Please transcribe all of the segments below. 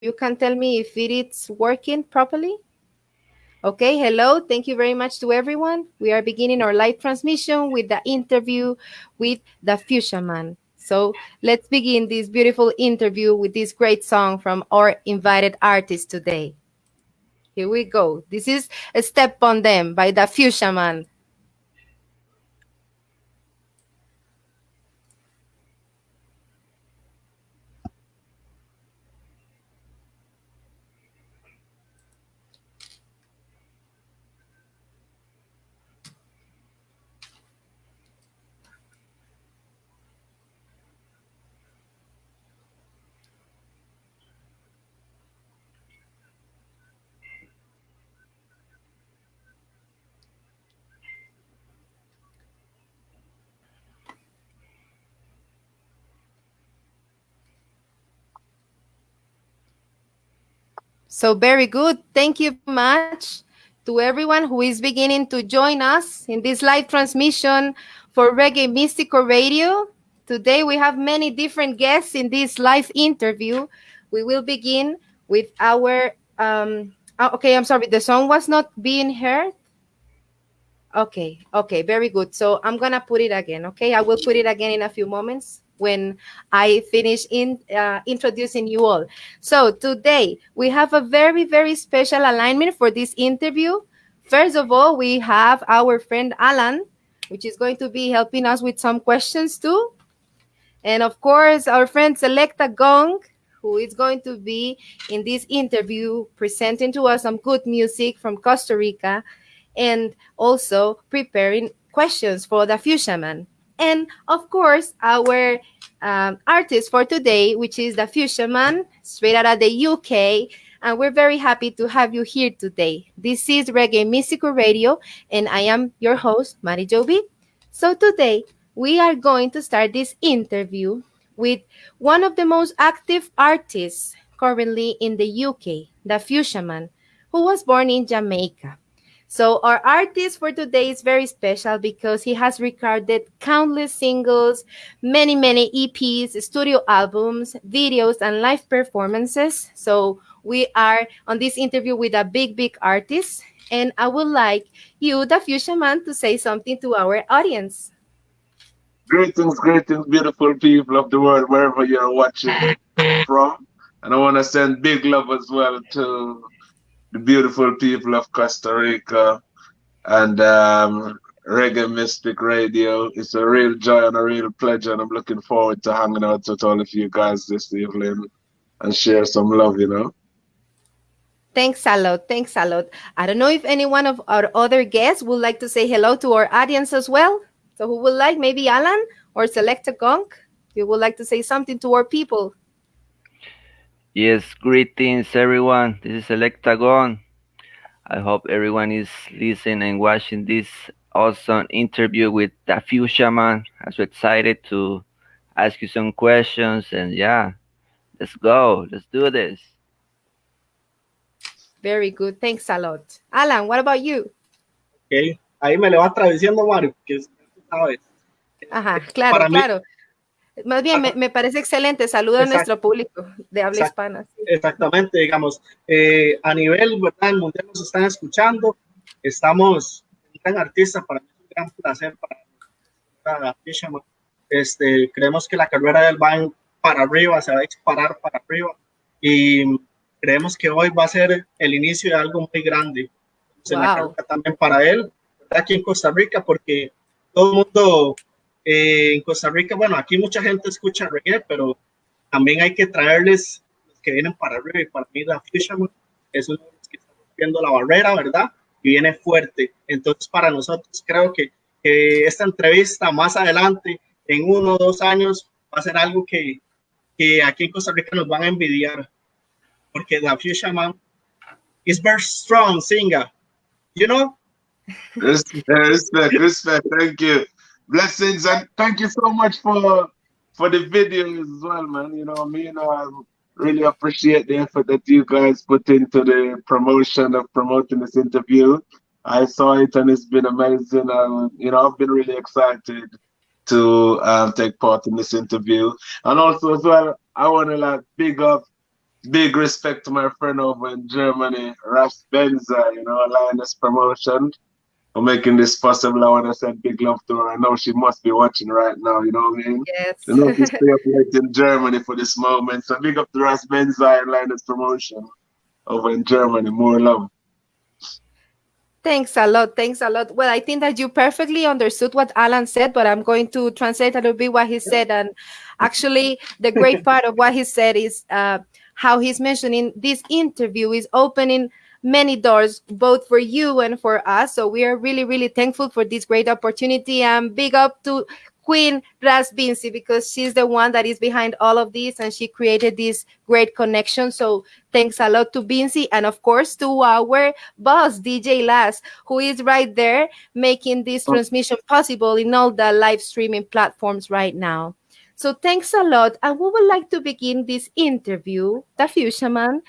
you can tell me if it is working properly. Okay, hello. Thank you very much to everyone. We are beginning our live transmission with the interview with the Fuchsia Man. So let's begin this beautiful interview with this great song from our invited artist today. Here we go. This is a Step on Them by the Fuchsia Man. So very good. Thank you much to everyone who is beginning to join us in this live transmission for Reggae Mystical Radio. Today we have many different guests in this live interview. We will begin with our um oh, okay, I'm sorry, the song was not being heard. Okay, okay, very good. So I'm gonna put it again. Okay, I will put it again in a few moments when I finish in uh, introducing you all. So today we have a very, very special alignment for this interview. First of all, we have our friend Alan, which is going to be helping us with some questions too. And of course, our friend Selecta Gong, who is going to be in this interview presenting to us some good music from Costa Rica and also preparing questions for the Fuchsia Man. And of course, our um, artist for today, which is the Fuchsia Man, straight out of the UK. And we're very happy to have you here today. This is Reggae Mystical Radio, and I am your host, Mari Joby. So today, we are going to start this interview with one of the most active artists currently in the UK, the Fuchsia Man, who was born in Jamaica. So our artist for today is very special because he has recorded countless singles, many, many EPs, studio albums, videos, and live performances. So we are on this interview with a big, big artist. And I would like you, the Fuchsia Man, to say something to our audience. Greetings, greetings, beautiful people of the world, wherever you're watching from. And I want to send big love as well to the beautiful people of Costa Rica and um, Reggae Mystic Radio. It's a real joy and a real pleasure, and I'm looking forward to hanging out with all of you guys this evening and share some love, you know. Thanks a lot. Thanks a lot. I don't know if any one of our other guests would like to say hello to our audience as well. So, who would like maybe Alan or Selecta Gong? You would like to say something to our people? Yes, greetings everyone. This is Selecta Gong. I hope everyone is listening and watching this awesome interview with the Fuchsia Man. I'm so excited to ask you some questions and yeah, let's go. Let's do this. Very good. Thanks a lot. Alan, what about you? Okay. Ahí me le va traduciendo Mario, que sabes. Ajá, claro, Para claro. Mí, más bien, me, me, parece excelente. Saludo Exacto. a nuestro público de habla Exacto. hispana. Exactamente, digamos, eh, a nivel ¿verdad? mundial nos están escuchando. Estamos gran artista, para mí es un gran placer para, para Fisherman. Este, creemos que la carrera del va para arriba, se va a disparar para arriba y creemos que hoy va a ser el inicio de algo muy grande. Wow. también para él, aquí en Costa Rica, porque todo el mundo eh, en Costa Rica, bueno, aquí mucha gente escucha reggae, pero también hay que traerles los que vienen para y para mí la Fisherman es uno de los que está rompiendo la barrera, ¿verdad? Y viene fuerte. Entonces, para nosotros creo que, que esta entrevista más adelante, en uno o dos años, va a ser algo que, que aquí en Costa Rica nos van a envidiar, porque la Fisherman is very strong singer, you know? Respect, respect, respect. Thank you. Blessings and thank you so much for for the videos as well, man. You know, me and I really appreciate the effort that you guys put into the promotion of promoting this interview. I saw it and it's been amazing. Um, you know, I've been really excited to um, take part in this interview. And also as well, I want to like big up big respect to my friend over in Germany, Ras Benza, you know, Lioness Promotion, for making this possible. I want to send big love to her. I know she must be watching right now, you know what I mean? Yes. You know, to stay up late in Germany for this moment. So big up to Ras Benza and Promotion over in Germany. More love. Thanks a lot. Thanks a lot. Well, I think that you perfectly understood what Alan said, but I'm going to translate a little bit what he said. And actually, the great part of what he said is uh, how he's mentioning this interview is opening many doors both for you and for us. So we are really really thankful for this great opportunity. And big up to queen ras Bincy because she's the one that is behind all of this and she created this great connection. So thanks a lot to Bincy and of course to our boss dj las who is right there making this oh. transmission possible in all the live streaming platforms right now. So thanks a lot. And we would like to begin this interview, the Fuchsia Man,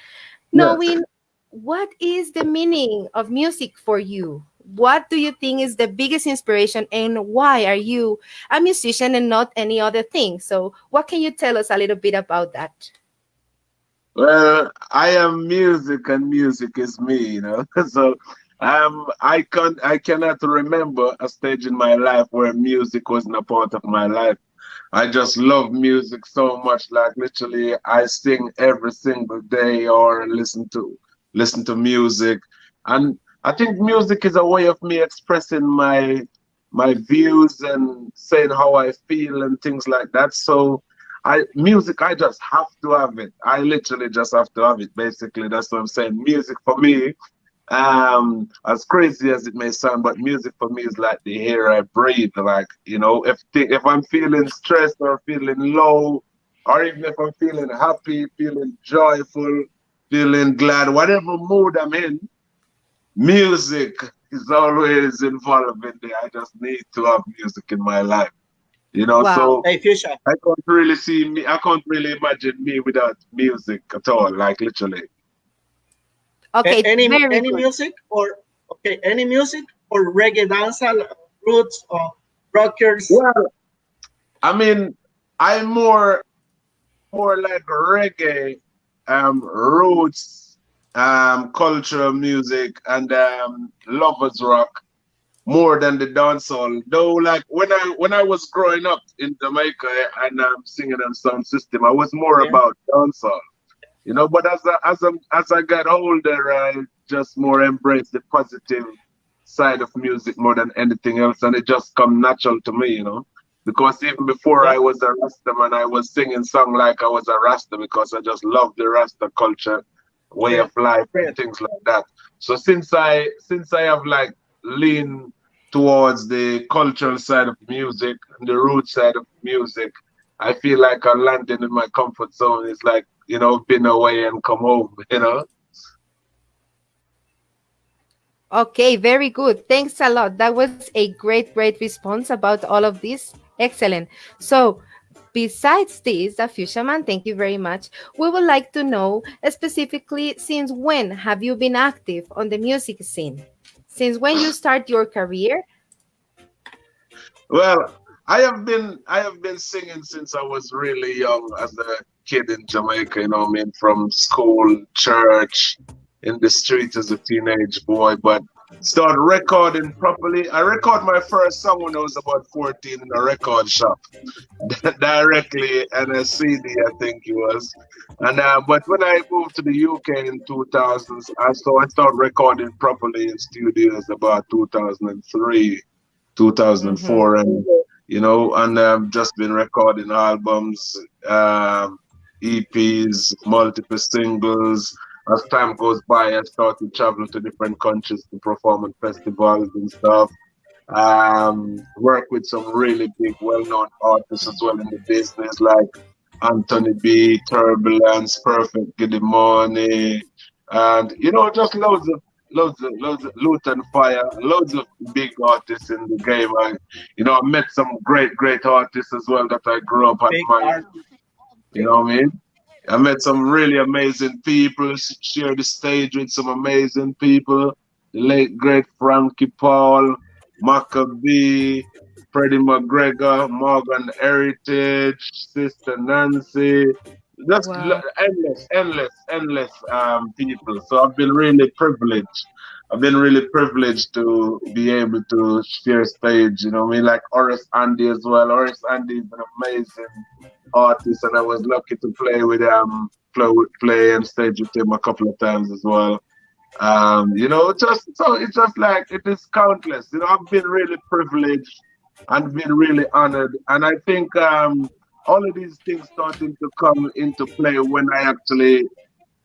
knowing what is the meaning of music for you? What do you think is the biggest inspiration and why are you a musician and not any other thing? So what can you tell us a little bit about that? Well, I am music and music is me, you know. So um I can I cannot remember a stage in my life where music wasn't a part of my life. I just love music so much. Like literally, I sing every single day or listen to listen to music, and I think music is a way of me expressing my my views and saying how I feel and things like that. So, I music, I just have to have it. I literally just have to have it. Basically, that's what I'm saying. Music for me um as crazy as it may sound but music for me is like the air i breathe like you know if if i'm feeling stressed or feeling low or even if i'm feeling happy feeling joyful feeling glad whatever mood i'm in music is always involved in there i just need to have music in my life you know Wow. so Hey, Fuchsia. i can't really see me i can't really imagine me without music at all like literally Okay, A- any any good. music or okay, any music or reggae dancehall roots or rockers? Well, I mean, I'm more more like reggae, um, roots, um, cultural music, and um, lovers rock more than the dancehall. Though, like when I when I was growing up in Jamaica and um, singing on sound system, I was more Yeah. about dancehall. You know, but as I, as I, as I got older, I just more embrace the positive side of music more than anything else, and it just come natural to me, you know. Because even before I was a Rasta man, I was singing song like I was a Rasta because I just love the Rasta culture, way Yeah. of life, and things like that. So since I since I have like leaned towards the cultural side of music and the root side of music, I feel like I'm landing in my comfort zone. It's like you know, been away and come home, you know. Okay, very good. Thanks a lot. That was a great, great response about all of this. Excellent. So, besides this, the Fuchsia Man, thank you very much. We would like to know specifically since when have you been active on the music scene? Since when you start your career? Well, I have been I have been singing since I was really young as a kid in Jamaica, you know I mean, from school, church, in the street as a teenage boy, but started recording properly. I record my first song when I was about 14 in a record shop. directly and a CD, I think it was. And uh, but when I moved to the UK in 2000s, I so I started recording properly in studios about 2003, 2004, and you know, and I've just been recording albums, um, EPs, multiple singles. As time goes by, I started traveling to different countries to perform at festivals and stuff um, work with some really big, well-known artists as well in the business, like Anthony B, Turbulence, Perfect Giddimani, and you know, just loads of loads of loads of Lutan Fyah, loads of big artists in the game. I, you know, I met some great, great artists as well that I grew up Big admiring. art. You know what I mean? I met some really amazing people, shared the stage with some amazing people. The late great Frankie Paul, Macka B, Freddie McGregor, Morgan Heritage, Sister Nancy, just wow. endless, endless, endless um, people. So I've been really privileged. I've been really privileged to be able to share stage. You know, I mean, like Horace Andy as well. Horace Andy is an amazing artist, and I was lucky to play with um play play and stage with him a couple of times as well. Um, you know, just so it's just like it is countless. You know, I've been really privileged and been really honored, and I think um all of these things starting to come into play when I actually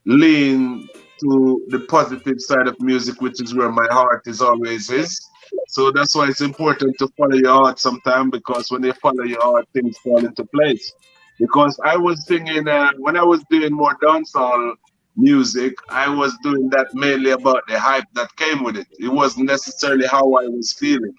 lean to the positive side of music, which is where my heart is always is. So that's why it's important to follow your heart sometimes because when you follow your heart, things fall into place. Because I was singing uh, when I was doing more dancehall music, I was doing that mainly about the hype that came with it. It wasn't necessarily how I was feeling.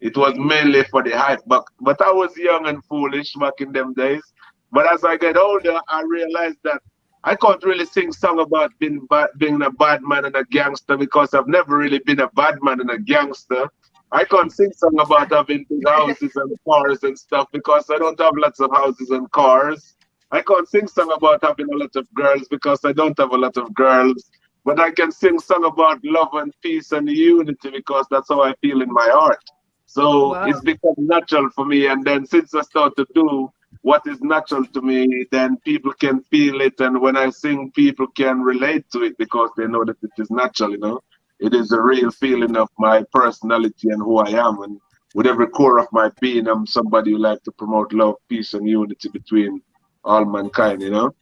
It was mainly for the hype, but but I was young and foolish back in them days. But as I get older, I realized that I can't really sing song about being being a bad man and a gangster because I've never really been a bad man and a gangster. I can't sing song about having big houses and cars and stuff because I don't have lots of houses and cars. I can't sing song about having a lot of girls because I don't have a lot of girls. But I can sing song about love and peace and unity because that's how I feel in my heart. So wow. it's become natural for me. And then since I start to do what is natural to me, then people can feel it. And when I sing, people can relate to it because they know that it is natural, you know. It is a real feeling of my personality and who I am. And with every core of my being, I'm somebody who like to promote love, peace, and unity between all mankind, you know.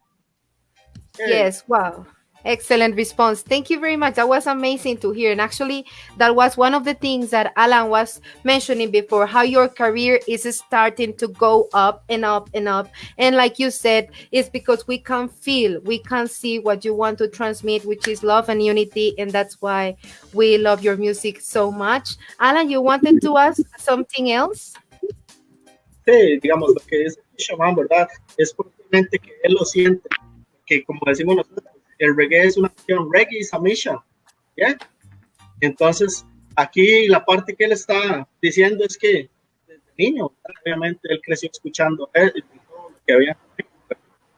Yes, wow. Excellent response. Thank you very much. That was amazing to hear. And actually, that was one of the things that Alan was mentioning before how your career is starting to go up and up and up. And like you said, it's because we can feel, we can see what you want to transmit, which is love and unity. And that's why we love your music so much. Alan, you wanted to ask something else? Sí, digamos, lo que es Shaman, ¿verdad? Es probablemente que él lo siente, que como decimos nosotros, el reggae es una acción, reggae is a mission, ¿ya? Entonces, aquí la parte que él está diciendo es que desde niño, obviamente él creció escuchando él, todo lo que había,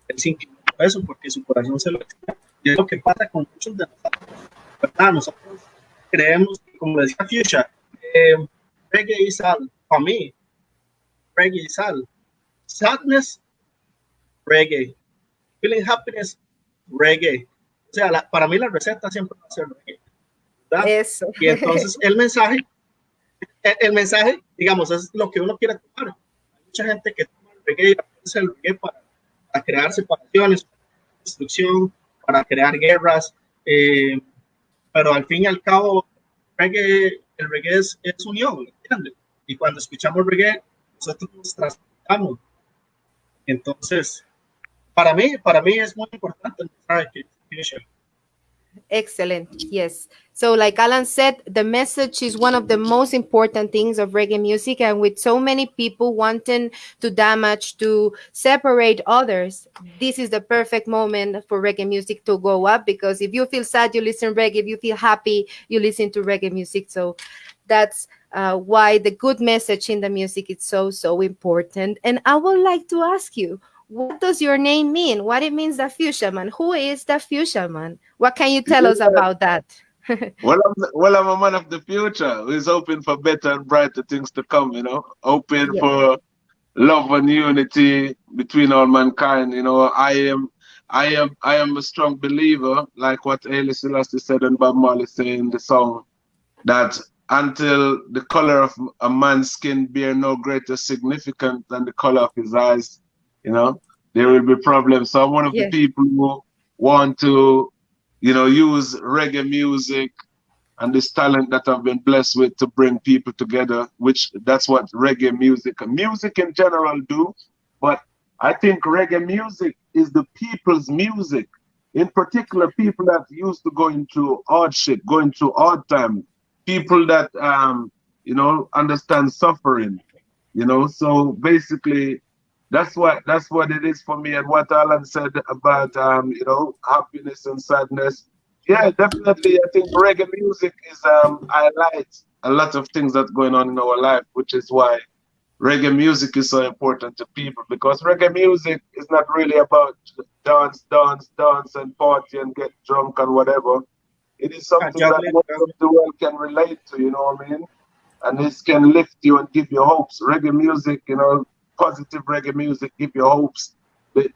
él se eso porque su corazón se lo decía. Y es lo que pasa con muchos de nosotros, ¿verdad? Nosotros creemos, como decía Fuchsia, eh, reggae is all, para mí, reggae is all. Sadness, reggae. Feeling happiness, reggae. O sea, para mí la receta siempre va a ser reggae. Eso. Y entonces el mensaje, el, mensaje, digamos, es lo que uno quiere tomar. Hay mucha gente que toma el reggae, el reggae para, crear separaciones, para destrucción, para crear guerras, eh, pero al fin y al cabo, reggae, el reggae es, es unión, ¿entiendes? Y cuando escuchamos reggae, nosotros nos transportamos. Entonces, para mí, para mí muy importante Excellent. Yes. So, like Alan said, the message is one of the most important things of reggae music. And with so many people wanting to damage, to separate others, this is the perfect moment for reggae music to go up. Because if you feel sad, you listen reggae. If you feel happy, you listen to reggae music. So, that's uh, why the good message in the music is so, so important. And I would like to ask you, what does your name mean? What it means, the fuchsia man? Who is the fuchsia man? What can you tell us about that? well, I'm, well, I'm a man of the future who is hoping for better and brighter things to come, you know, hoping yeah. for love and unity between all mankind. You know, I am I am I am a strong believer, like what Haile Selassie said and Bob Marley said in the song, that until the color of a man's skin bear no greater significance than the color of his eyes, you know, there will be problems. So I'm one of yeah. the people who want to, you know, use reggae music and this talent that I've been blessed with to bring people together, which that's what reggae music music in general do. But I think reggae music is the people's music. In particular, people that used to go into hardship, going through hard time, people that um, you know understand suffering, you know. So basically, that's what that's what it is for me and what alan said about um you know happiness and sadness yeah definitely i think reggae music is um highlights a lot of things that's going on in our life which is why reggae music is so important to people because reggae music is not really about dance, dance, dance, and party and get drunk and whatever. It is something that most of the world can relate to, you know what I mean? And this can lift you and give you hopes. Reggae music, you know, positive reggae music give you hopes,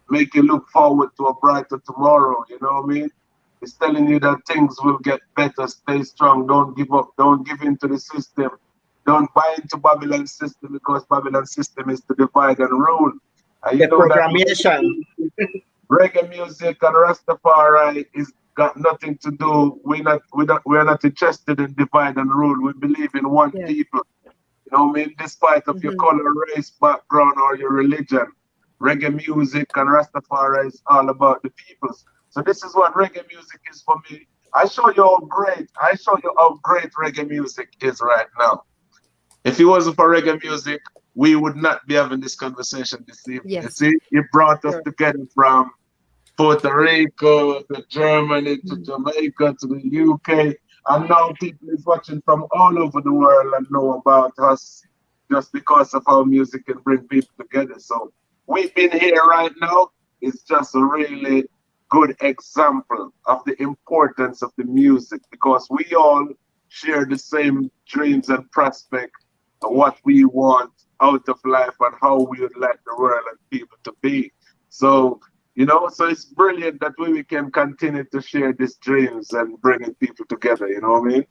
make you look forward to a brighter tomorrow, you know what I mean? It's telling you that things will get better, stay strong, don't give up, don't give in to the system, don't buy into Babylon system because Babylon system is to divide and rule. And you the know programmation. reggae music and Rastafari is got nothing to do. We're not we're not we're not interested in divide and rule. We believe in one yeah. people. You know I mean? Despite of mm-hmm. your color, race, background, or your religion. Reggae music and Rastafari is all about the peoples. So this is what reggae music is for me. I show you how great, I show you how great reggae music is right now. If it wasn't for reggae music, we would not be having this conversation this evening. Yes. You see, it brought us sure. together from Puerto Rico to Germany to mm. Jamaica to the UK. And now people is watching from all over the world and know about us just because of our music can bring people together. So we've been here right now. It's just a really good example of the importance of the music because we all share the same dreams and prospect of what we want out of life and how we would like the world and people to be. So you know, so it's brilliant that we can continue to share these dreams and bringing people together. You know what I mean?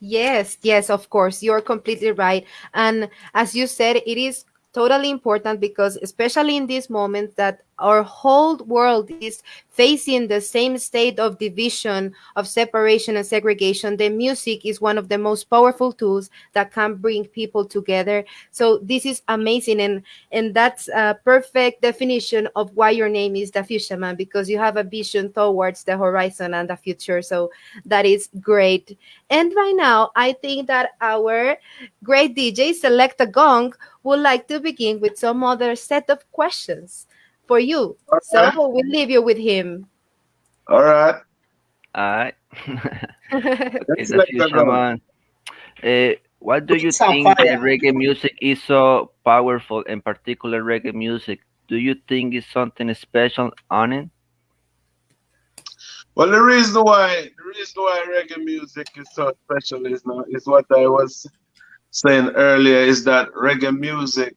Yes, yes, of course. You're completely right. And as you said, it is totally important because especially in this moment that our whole world is facing the same state of division of separation and segregation the music is one of the most powerful tools that can bring people together. So this is amazing and and that's a perfect definition of why your name is the fuchsia man because you have a vision towards the horizon and the future. So that is great. And by now i think that our great dj Selecta Gong would like to begin with some other set of questions for you. Okay. So we'll leave you with him. All right. All right. okay, uh, what do you think that reggae music is so powerful, in particular reggae music? Do you think it's something special on it? Well, the reason why the reason why reggae music is so special is not is what I was saying earlier is that reggae music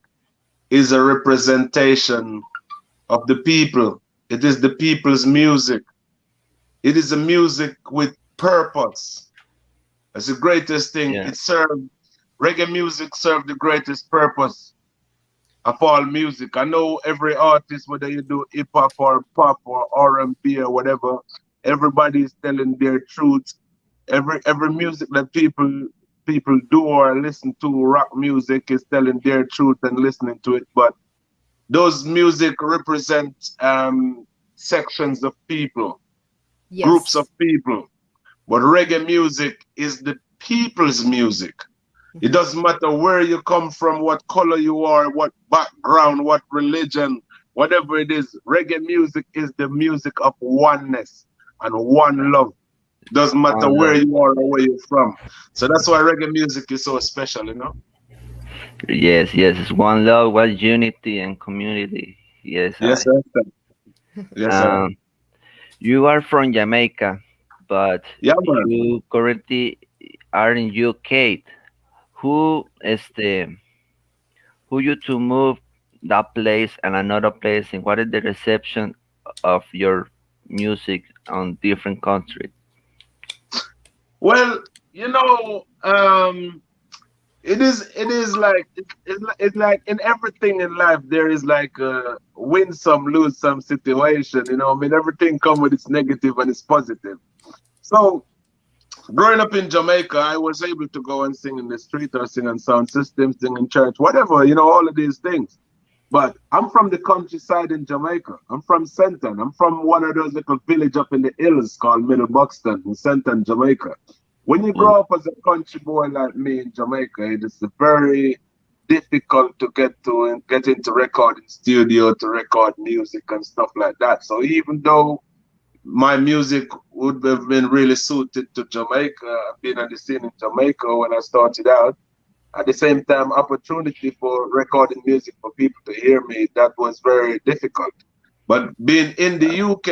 is a representation of the people. It is the people's music. It is a music with purpose. That's the greatest thing. Yeah. It served reggae music served the greatest purpose of all music. I know every artist, whether you do hip hop or pop or R and B or whatever, everybody is telling their truth. Every every music that people people do or listen to rock music is telling their truth and listening to it, but those music represent um, sections of people, yes. groups of people. But reggae music is the people's music. Mm-hmm. It doesn't matter where you come from, what color you are, what background, what religion, whatever it is. Reggae music is the music of oneness and one love. Doesn't matter where you are or where you're from. So that's why reggae music is so special, you know. Yes, yes, it's one love, one unity and community. Yes. Yes, sir. Yes, sir. Um, you are from Jamaica, but yeah, you currently are in UK. Who is the who you to move that place and another place, and what is the reception of your music on different countries? Well, you know, um, it is it is like it's, it's like in everything in life there is like a win some lose some situation. You know, I mean everything come with its negative and its positive. So growing up in Jamaica, I was able to go and sing in the street or sing on sound system, sing in church, whatever, you know, all of these things. But I'm from the countryside in Jamaica. I'm from Senton. I'm from one of those little village up in the hills called Middle Buxton in Senton, Jamaica. When you grow up as a country boy like me in Jamaica, it is very difficult to get to get into recording studio to record music and stuff like that. So even though my music would have been really suited to Jamaica, being on the scene in Jamaica when I started out, at the same time opportunity for recording music for people to hear me that was very difficult but being in the uk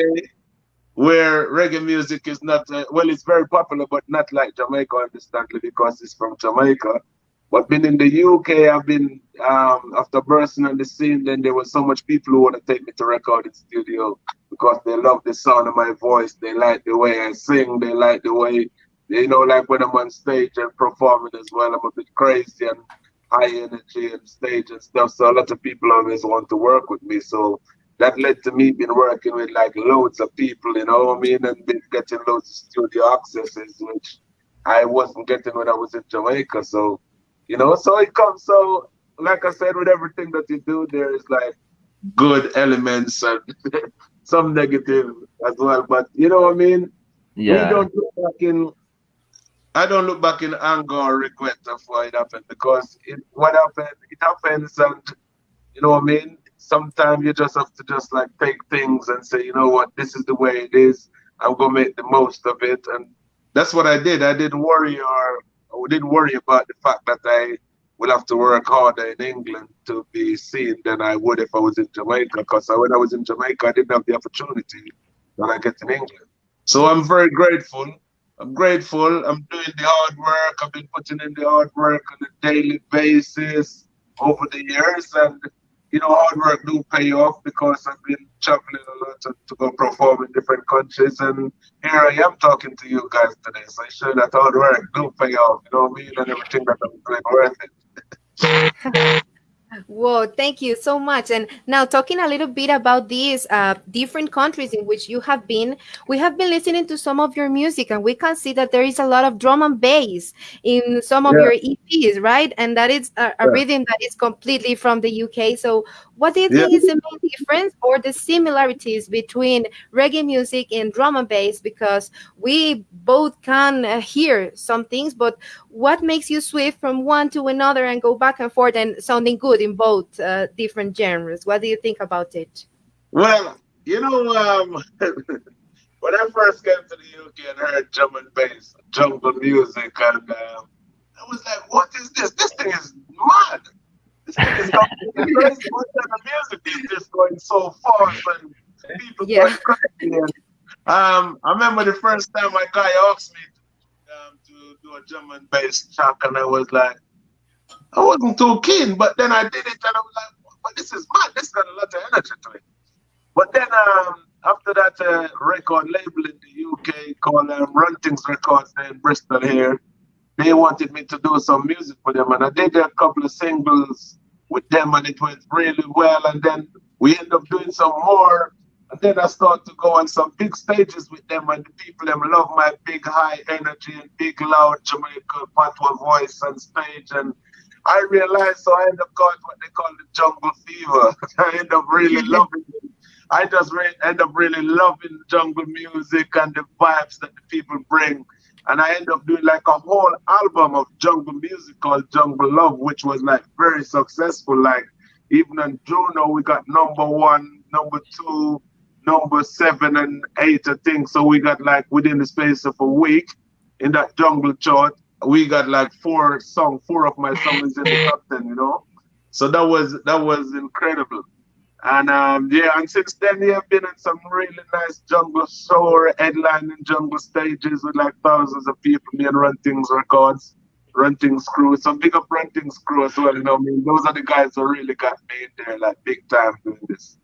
where reggae music is not uh, well it's very popular but not like jamaica understandably because it's from jamaica but being in the uk i've been um, after bursting on the scene then there was so much people who want to take me to recording studio because they love the sound of my voice they like the way i sing they like the way you know, like when I'm on stage and performing as well, I'm a bit crazy and high energy and stage and stuff. So a lot of people always want to work with me. So that led to me being working with like loads of people, you know what I mean, and been getting loads of studio accesses, which I wasn't getting when I was in Jamaica. So, you know, so it comes. So, like I said, with everything that you do, there is like good elements and some negative as well. But you know what I mean? Yeah. We don't look back in I don't look back in anger or regret of what happened because it, what happened, it happens, and you know what I mean. Sometimes you just have to just like take things and say, you know what, this is the way it is. I'm gonna make the most of it, and that's what I did. I didn't worry or I didn't worry about the fact that I will have to work harder in England to be seen than I would if I was in Jamaica. Because when I was in Jamaica, I didn't have the opportunity that I get in England. So I'm very grateful I'm grateful. I'm doing the hard work. I've been putting in the hard work on a daily basis over the years, and you know, hard work do pay off because I've been traveling a lot to, to go perform in different countries, and here I am talking to you guys today. So I sure that hard work do pay off. You know mean, and everything that I'm doing worth it. Whoa, thank you so much. And now, talking a little bit about these uh, different countries in which you have been, we have been listening to some of your music, and we can see that there is a lot of drum and bass in some of yeah. your EPs, right? And that is a, a yeah. rhythm that is completely from the UK. So, what do you think yeah. is the main difference or the similarities between reggae music and drum and bass? Because we both can uh, hear some things, but what makes you switch from one to another and go back and forth and sounding good in both uh, different genres? What do you think about it? Well, you know, um, when I first came to the UK and heard drum and bass, jungle music, and uh, I was like, what is this? This thing is mad this thing is going. What kind of music is this going so fast and people yeah. going crazy? Um, I remember the first time my guy asked me um, to do a and bass track, and I was like, I wasn't too keen, but then I did it, and I was like, well, this is mad. This got a lot of energy to it. But then um, after that uh, record label in the UK called um, Runtings Records in Bristol here, they wanted me to do some music for them, and I did a couple of singles with them, and it went really well. And then we end up doing some more, and then I start to go on some big stages with them, and the people them love my big high energy and big loud Jamaican patois voice on stage, and I realized, so I end up got what they call the jungle fever. I end up really loving it. I just re- end up really loving jungle music and the vibes that the people bring and I ended up doing like a whole album of jungle music called Jungle Love, which was like very successful. Like even on Juno, we got number one, number two, number seven, and eight, I think. So we got like within the space of a week in that jungle chart, we got like four song, four of my songs in the top ten, you know. So that was that was incredible. And um, yeah, and since then, yeah, I've been in some really nice jungle show headlining jungle stages with like thousands of people. Me and Runtings Records, Runtings Crew, some big up Runtings Crew as well. You know, I mean, those are the guys who really got me in there, like big time doing this.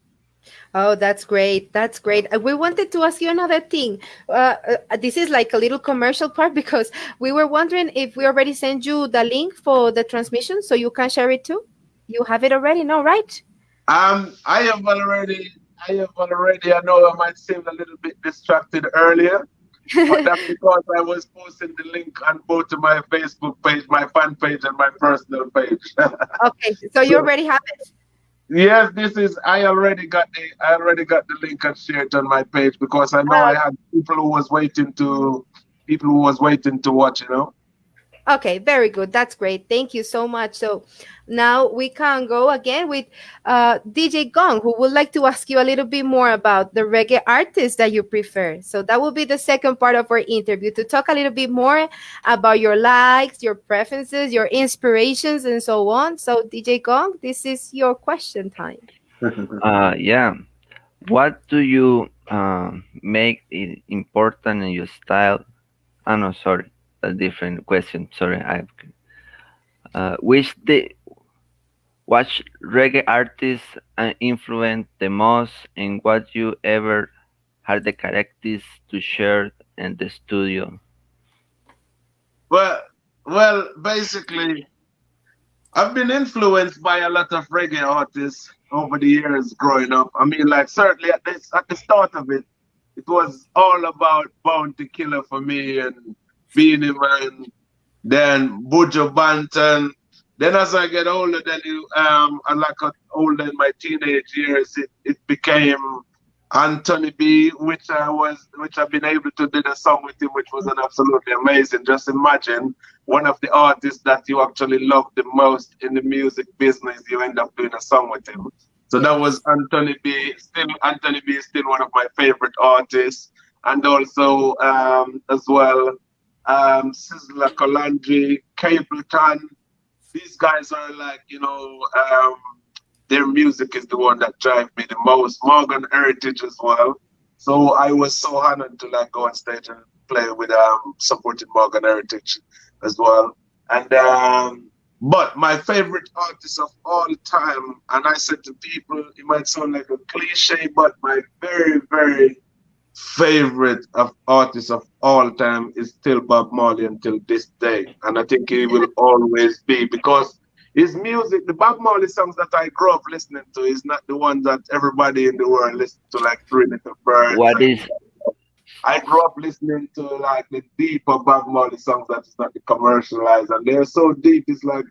Oh, that's great. That's great. Uh, we wanted to ask you another thing. Uh, uh, this is like a little commercial part because we were wondering if we already sent you the link for the transmission so you can share it too. You have it already, no, right? Um, I have already, I have already. I know I might seem a little bit distracted earlier, but that's because I was posting the link on both of my Facebook page, my fan page, and my personal page. okay, so you already have it. Yes, this is. I already got the. I already got the link and shared on my page because I know I had people who was waiting to, people who was waiting to watch. You know. Okay, very good. That's great. Thank you so much. So now we can go again with uh, DJ Gong, who would like to ask you a little bit more about the reggae artists that you prefer. So that will be the second part of our interview to talk a little bit more about your likes, your preferences, your inspirations, and so on. So DJ Gong, this is your question time. Uh, yeah. What do you uh, make it important in your style? Oh, no, sorry. A different question. Sorry. I uh, which the what reggae artists uh, influence the most and what you ever had the characteristics to share in the studio? Well, well, basically, I've been influenced by a lot of reggae artists over the years growing up. I mean, like certainly at this at the start of it, it was all about Bounty Killer for me and Beenie Man, then Buju Banton. Then as I get older, then you um and like older in my teenage years, it, it became Anthony B, which I was, which I've been able to do the song with him, which was an absolutely amazing. Just imagine one of the artists that you actually love the most in the music business, you end up doing a song with him. So that was Anthony B. Still, Anthony B is still one of my favorite artists, and also um, as well, um, Sizzla Kalonji, Capleton. These guys are like, you know, um, their music is the one that drives me the most. Morgan Heritage as well. So I was so honored to like go on stage and play with um supporting Morgan Heritage as well. And um but my favorite artist of all time, and I said to people, it might sound like a cliche, but my very, very favorite of artists of all time is still Bob Marley until this day. And I think he will always be because his music, the Bob Marley songs that I grew up listening to, is not the one that everybody in the world listens to, like Three Little Birds. What is I grew up listening to like the deeper Bob Marley songs that is not the commercialized, and they're so deep. It's like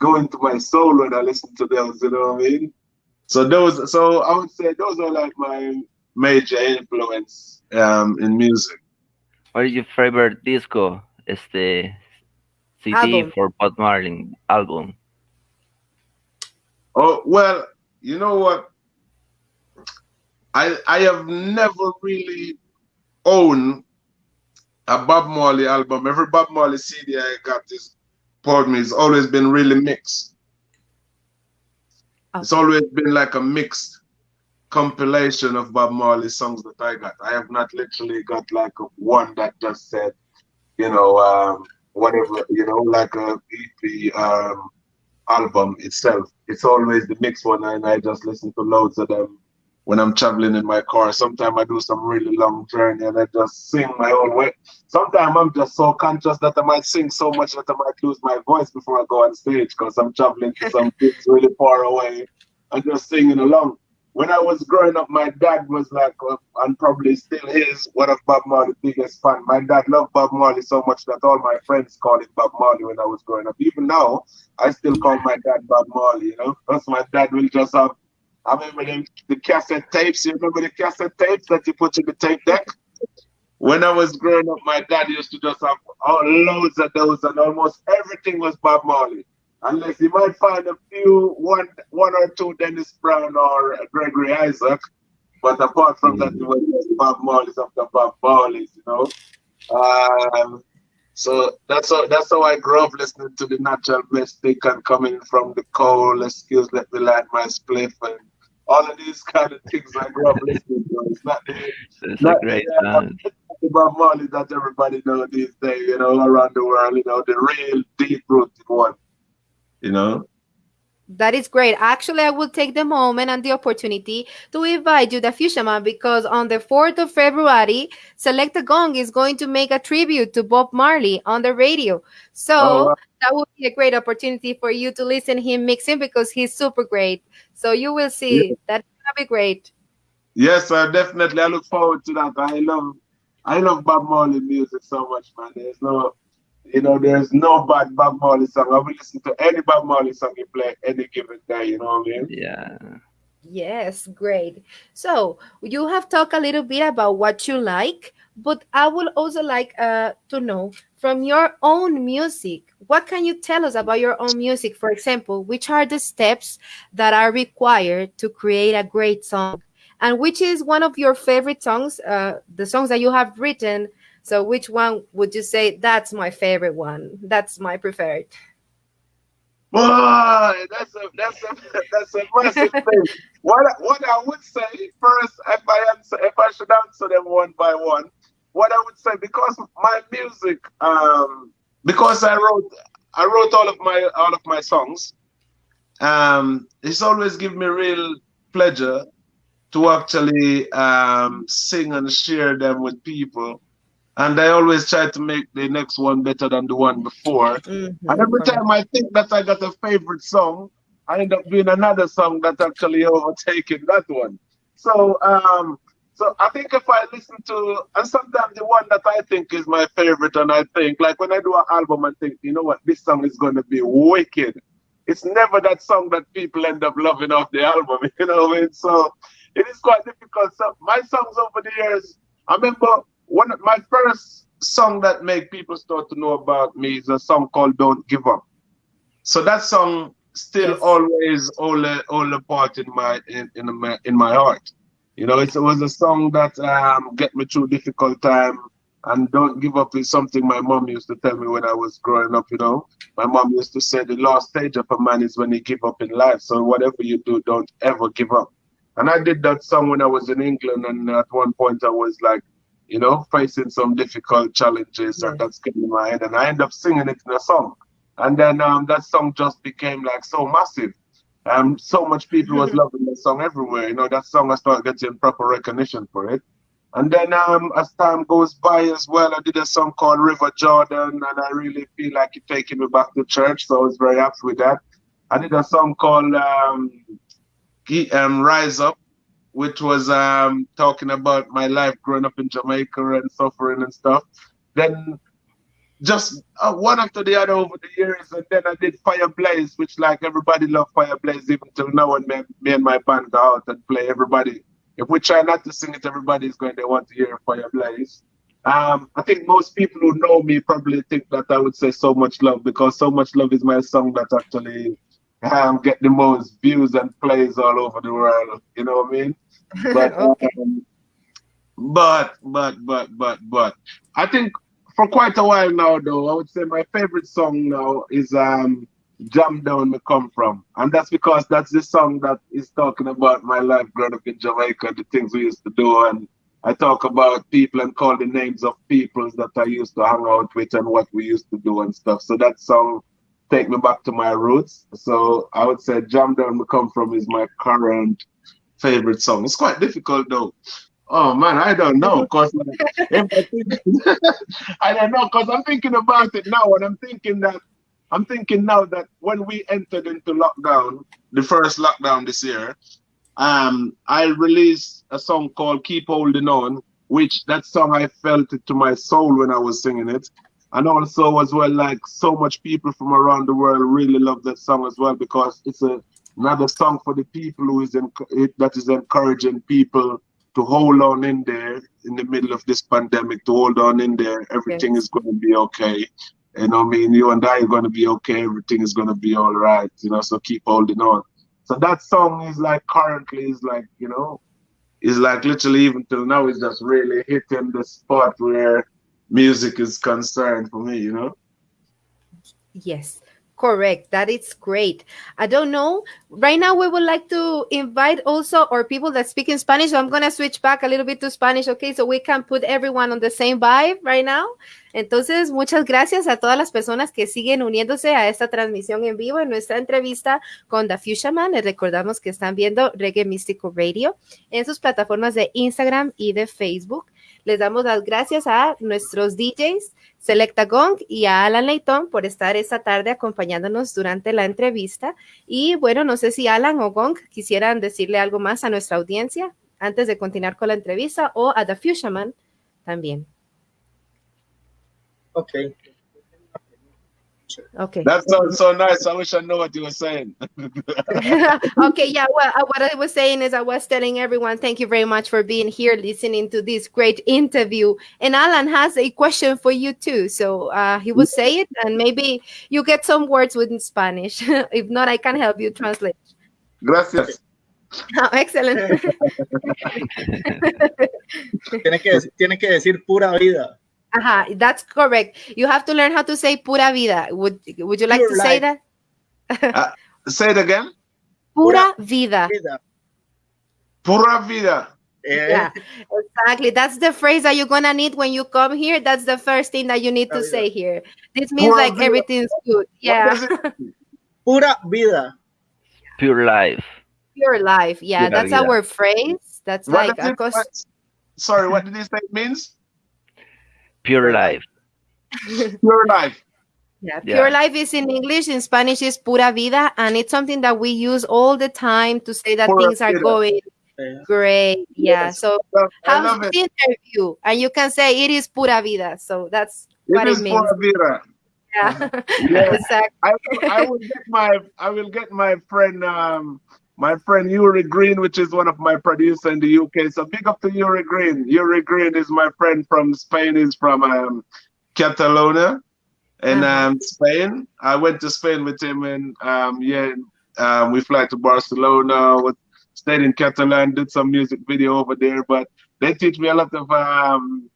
going to my soul when I listen to those. You know what I mean? So those, so I would say those are like my major influence um, in music. what is your favorite disco? Este CD Album. for Bob Marley album. Oh well, you know what? I I have never really owned a Bob Marley album. Every Bob Marley CD I got is poured me. It's always been really mixed. It's always been like a mixed compilation of Bob Marley songs that I got. I have not literally got like one that just said, you know, um, whatever, you know, like a EP um, album itself. It's always the mixed one, and I just listen to loads of them when I'm traveling in my car. Sometimes I do some really long journey and I just sing my own way. Sometimes I'm just so conscious that I might sing so much that I might lose my voice before I go on stage because I'm traveling to some place really far away and just singing along. When I was growing up, my dad was like, uh, and probably still is, one of Bob Marley's biggest fan. My dad loved Bob Marley so much that all my friends called him Bob Marley when I was growing up. Even now, I still call my dad Bob Marley, you know, because my dad will just have I remember them, the cassette tapes. You remember the cassette tapes that you put in the tape deck? When I was growing up, my dad used to just have loads of those, and almost everything was Bob Marley. Unless you might find a few, one, one or two Dennis Brown or Gregory Isaac, but apart from that, it was just Bob Marley's after Bob Marley's, you know. Um, so that's how that's how I grew up listening to the natural mystic and coming from the cold, excuse let me light my spliff and all of these kind of things I grew up listening to. It's not the, a not great the, uh, Bob Marley that everybody know these days, you know, around the world, you know, the real deep rooted one. You know? That is great. Actually, I will take the moment and the opportunity to invite you, the Fuchsiaman, because on the 4th of February, Select Selecta Gong is going to make a tribute to Bob Marley on the radio. So Oh, wow. that will be a great opportunity for you to listen him mixing because he's super great. So you will see. That's gonna be great. Yes, sir, definitely. I look forward to that. I love I love Bob Marley music so much, man. There's no you know, there's no bad Bob Marley song. I will listen to any Bob Marley song you play any given day, you know what I mean? Yeah. Yes, great. So you have talked a little bit about what you like, but I would also like uh, to know from your own music, what can you tell us about your own music? For example, which are the steps that are required to create a great song? And which is one of your favorite songs, uh, the songs that you have written? So, which one would you say that's my favorite one? That's my preferred. Boy, that's a that's a that's a massive thing. What what I would say first, if I answer, if I should answer them one by one, what I would say because my music, um, because I wrote I wrote all of my all of my songs. Um, it's always given me real pleasure to actually um, sing and share them with people and I always try to make the next one better than the one before. Mm-hmm. And every time I think that I got a favorite song, I end up doing another song that actually overtaking that one. So, um, so I think if I listen to, and sometimes the one that I think is my favorite, and I think like when I do an album, I think, you know what, this song is going to be wicked. It's never that song that people end up loving off the album, you know what I mean? So it is quite difficult. So my songs over the years, I remember one of my first song that make people start to know about me is a song called "Don't Give Up." So that song still yes. always all a, all a part in my in, in my in my heart. You know, it was a song that um, get me through difficult time. And don't give up is something my mom used to tell me when I was growing up. You know, my mom used to say the last stage of a man is when he give up in life. So whatever you do, don't ever give up. And I did that song when I was in England, and at one point I was like you know, facing some difficult challenges yeah. and that's getting in my head. And I end up singing it in a song. And then um, that song just became like so massive. Um, so much people was loving the song everywhere. You know, that song I started getting proper recognition for it. And then um, as time goes by as well, I did a song called River Jordan, and I really feel like it taking me back to church. So I was very happy with that. I did a song called um, um Rise Up, which was um, talking about my life growing up in Jamaica and suffering and stuff. Then just uh, one after the other over the years, and then I did Fire Blaze, which like everybody loved Fire Blaze even till now. And me, me and my band go out and play. Everybody, if we try not to sing it, everybody is going to want to hear Fire Blaze. Um, I think most people who know me probably think that I would say So Much Love because So Much Love is my song that actually um, get the most views and plays all over the world. You know what I mean? But okay. um, but but but but but I think for quite a while now though, I would say my favorite song now is um Jam Down Me Come From. And that's because that's the song that is talking about my life growing up in Jamaica, the things we used to do and I talk about people and call the names of peoples that I used to hang out with and what we used to do and stuff. So that song take me back to my roots. So I would say Jam Down Me Come From is my current favorite song. It's quite difficult though. Oh man, I don't know because like, I don't know because I'm thinking about it now, and I'm thinking that I'm thinking now that when we entered into lockdown, the first lockdown this year, um, I released a song called "Keep Holding On," which that song I felt it to my soul when I was singing it, and also as well like so much people from around the world really love that song as well because it's a another song for the people who is in, eh, that is encouraging people to hold on in there in the middle of this pandemic, to hold on in there. Everything yes. is going to be okay. You know, I mean, you and I are going to be okay. Everything is going to be all right. You know, so keep holding on. So that song is like currently is like you know, is like literally even till now is just really hitting the spot where music is concerned for me. You know. Yes. Correct. That is great. I don't know. Right now, we would like to invite also our people that speak in Spanish. So I'm going to switch back a little bit to Spanish, okay? So we can put everyone on the same vibe right now. Entonces, muchas gracias a todas las personas que siguen uniéndose a esta transmisión en vivo en nuestra entrevista con The Fuchsia Man. Les recordamos que están viendo Reggae Místico Radio en sus plataformas de Instagram y de Facebook. Les damos las gracias a nuestros DJs, Selecta Gong y a Alan Leighton por estar esta tarde acompañándonos durante la entrevista. Y bueno, no sé si Alan o Gong quisieran decirle algo más a nuestra audiencia antes de continuar con la entrevista o a The Fuchsia también. Ok. Okay. That sounds so nice. I wish I knew what you were saying. okay, yeah. Well, uh, what I was saying is, I was telling everyone, thank you very much for being here, listening to this great interview. And Alan has a question for you too. So uh, he will say it, and maybe you get some words with in Spanish. if not, I can help you translate. Gracias. Oh, excellent. Tiene que, decir- tiene que decir pura vida. Aha, that's correct. You have to learn how to say pura vida. Would Would you like Pure to say life. that? Say it again. Pura vida. Vida. Pura vida. Eh, Yeah, exactly. That's the phrase that you're gonna need when you come here. That's the first thing that you need to Pura say here. This means Pura like vida. everything's good. Yeah, does it mean? Pura vida. Pure life. pure life. Yeah, Pura that's vida. our phrase. That's What like a it- cos- Sorry, what did he say it means? Pure life. Pure life. yeah, Yeah. pure life is in English. In Spanish is pura vida, and it's something that we use all the time to say that Pura things are vida. going Eh, great. Yeah. Yes. So I how's the it. interview? And you can say it is pura vida. So that's It what is it means. pura vida. Yeah. Yeah. exactly. I, I will get my I will get my friend um my friend Yuri Green, which is one of my producers in the UK. So big up to Yuri Green. Yuri Green is my friend from Spain. He's from um, Catalonia in Uh-huh. um, Spain. I went to Spain with him and um, yeah, um, we fly to Barcelona, with, stayed in Catalan, did some music video over there. But they teach me a lot of um,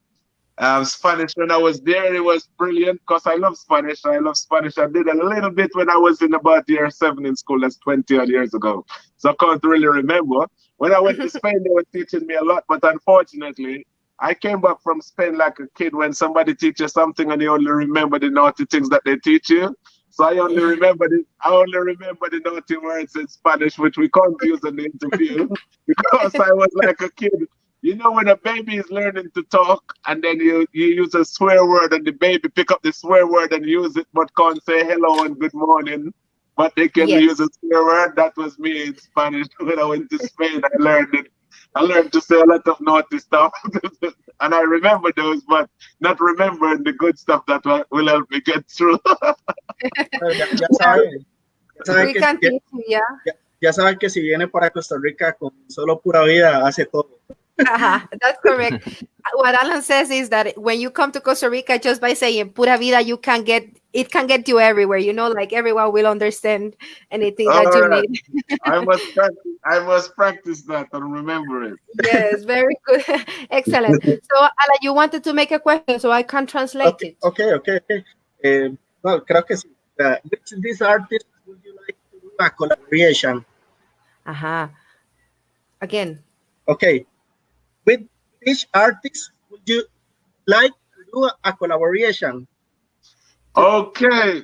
um, Spanish when I was there. It was brilliant because I love Spanish. I love Spanish. I did a little bit when I was in about year seven in school. That's 20 odd years ago. So I can't really remember. When I went to Spain, they were teaching me a lot. But unfortunately, I came back from Spain like a kid when somebody teaches something and you only remember the naughty things that they teach you. So I only remember the I only remember the naughty words in Spanish, which we can't use in the interview because I was like a kid. You know when a baby is learning to talk and then you, you use a swear word and the baby pick up the swear word and use it but can't say hello and good morning. But they can Yes. use a swear word. That was me in Spanish when I went to Spain. I learned it. I learned to say a lot of naughty stuff. and I remember those, but not remembering the good stuff that will- will help me get through. ya, ya saben, ya saben We que, can ya, teach you, yeah. ya saben que si viene para Costa Rica con solo pura vida, hace todo. Uh-huh, that's correct. what Alan says is that when you come to Costa Rica, just by saying "pura vida," you can get it can get you everywhere. You know, like everyone will understand anything that you Alright. need. I must practice, I must practice that and remember it. yes, very good, excellent. So, Alan, you wanted to make a question, so I can translate Okay, it. okay, okay. okay. Eh, no, creo que sí. Uh, which of these artists would you like to do a collaboration? Uh-huh. Again, Okay. With which artist would you like to do a collaboration? Okay.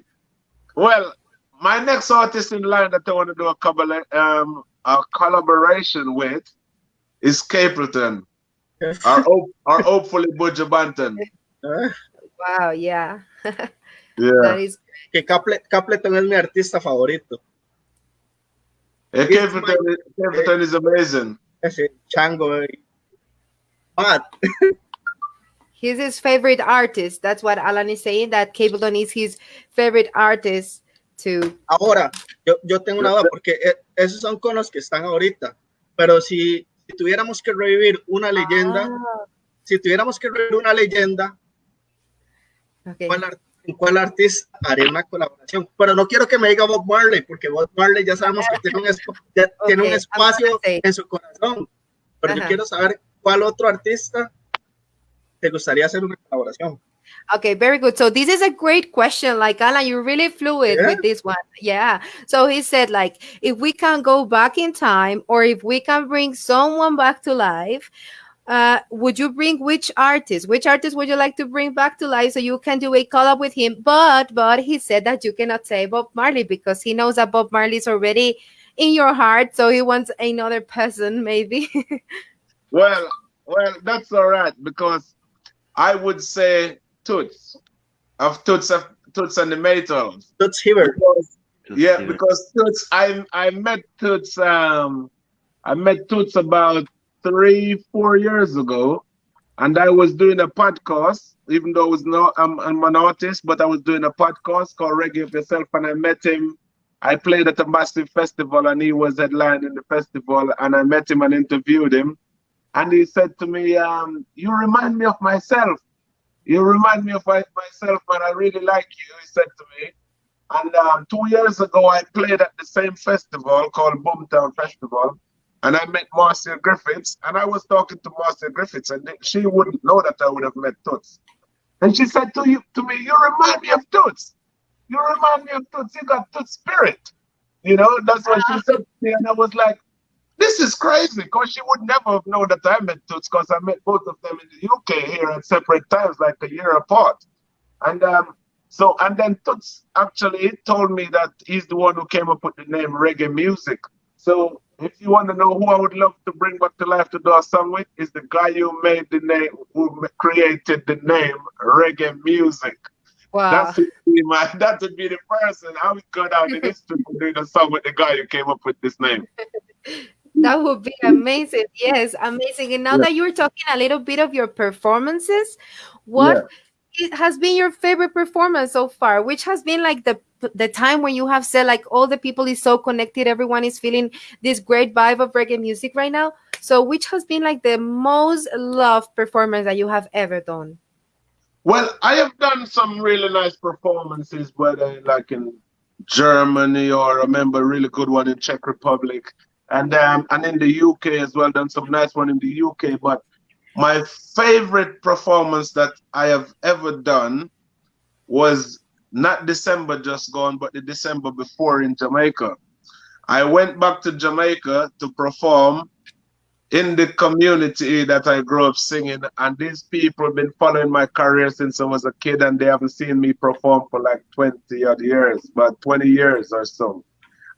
Well, my next artist in line that I want to do a, collab- um, a collaboration with is Capleton, or, hope- or hopefully Buju Banton. Wow, yeah, Yeah. that is que Caple- Capleton es mi artista favorito. Yeah, Capleton, Capleton is amazing. Ese chango. eh. But he's his favorite artist. That's what Alan is saying. That Cableton is his favorite artist to ahora, yo, yo tengo una duda porque eh, esos son con los que están ahorita. Pero si, si tuviéramos que revivir una leyenda, Ah, si tuviéramos que revivir una leyenda, okay. ¿cuál, cuál artista haría una colaboración? Pero no quiero que me diga Bob Marley, porque Bob Marley ya sabemos que tiene un, tiene un Okay, I'm espacio en su corazón. Pero yo quiero saber cuál otro artista te gustaría hacer una colaboración. Okay, very good. So this is a great question. Like Alan, you're really fluid Yeah. with this one. Yeah. So he said, like, if we can go back in time, or if we can bring someone back to life, uh, would you bring which artist? Which artist would you like to bring back to life so you can do a collab with him? But but he said that you cannot say Bob Marley because he knows that Bob Marley is already in your heart, so he wants another person, maybe. Well, well, that's all right because I would say Toots of Toots of Toots and the Maytals. Toots Hibbert. Because, To yeah, see- because Toots, I I met Toots um I met Toots about three four years ago, and I was doing a podcast, even though I was not, I'm, I'm an artist, but I was doing a podcast called Reggae of Yourself, and I met him. I played at a massive festival, and he was headlining the festival, and I met him and interviewed him, and he said to me, um, "You remind me of myself. You remind me of myself, but I really like you." He said to me, and um, two years ago, I played at the same festival called Boomtown Festival, and I met Marcia Griffiths, and I was talking to Marcia Griffiths, and she wouldn't know that I would have met Toots. And she said to you to me, "You remind me of Toots. You remind me of Toots. You got Toots spirit." You know, that's what she said to me, and I was like, "This is crazy," because she would never have known that I met Toots, because I met both of them in the UK here at separate times, like a year apart. And um, so, and then Toots actually told me that he's the one who came up with the name reggae music. So if you want to know who I would love to bring back to life to do a song with, is the guy who made the name, who created the name reggae music. Wow. That would be my, that would be the person I would go down in history for doing a song with the guy who came up with this name. that would be amazing. Yes, amazing. And now yeah. that you're talking a little bit of your performances, what yeah. has been your favorite performance so far? Which has been like the the time when you have said like all the people is so connected everyone is feeling this great vibe of reggae music right now so which has been like the most loved performance that you have ever done well i have done some really nice performances whether like in germany or I remember a really good one in czech republic and um, and in the uk as well done some nice one in the uk but my favorite performance that i have ever done was not December just gone, but the December before in Jamaica. I went back to Jamaica to perform in the community that I grew up singing, and these people have been following my career since I was a kid, and they haven't seen me perform for like 20 odd years, but 20 years or so.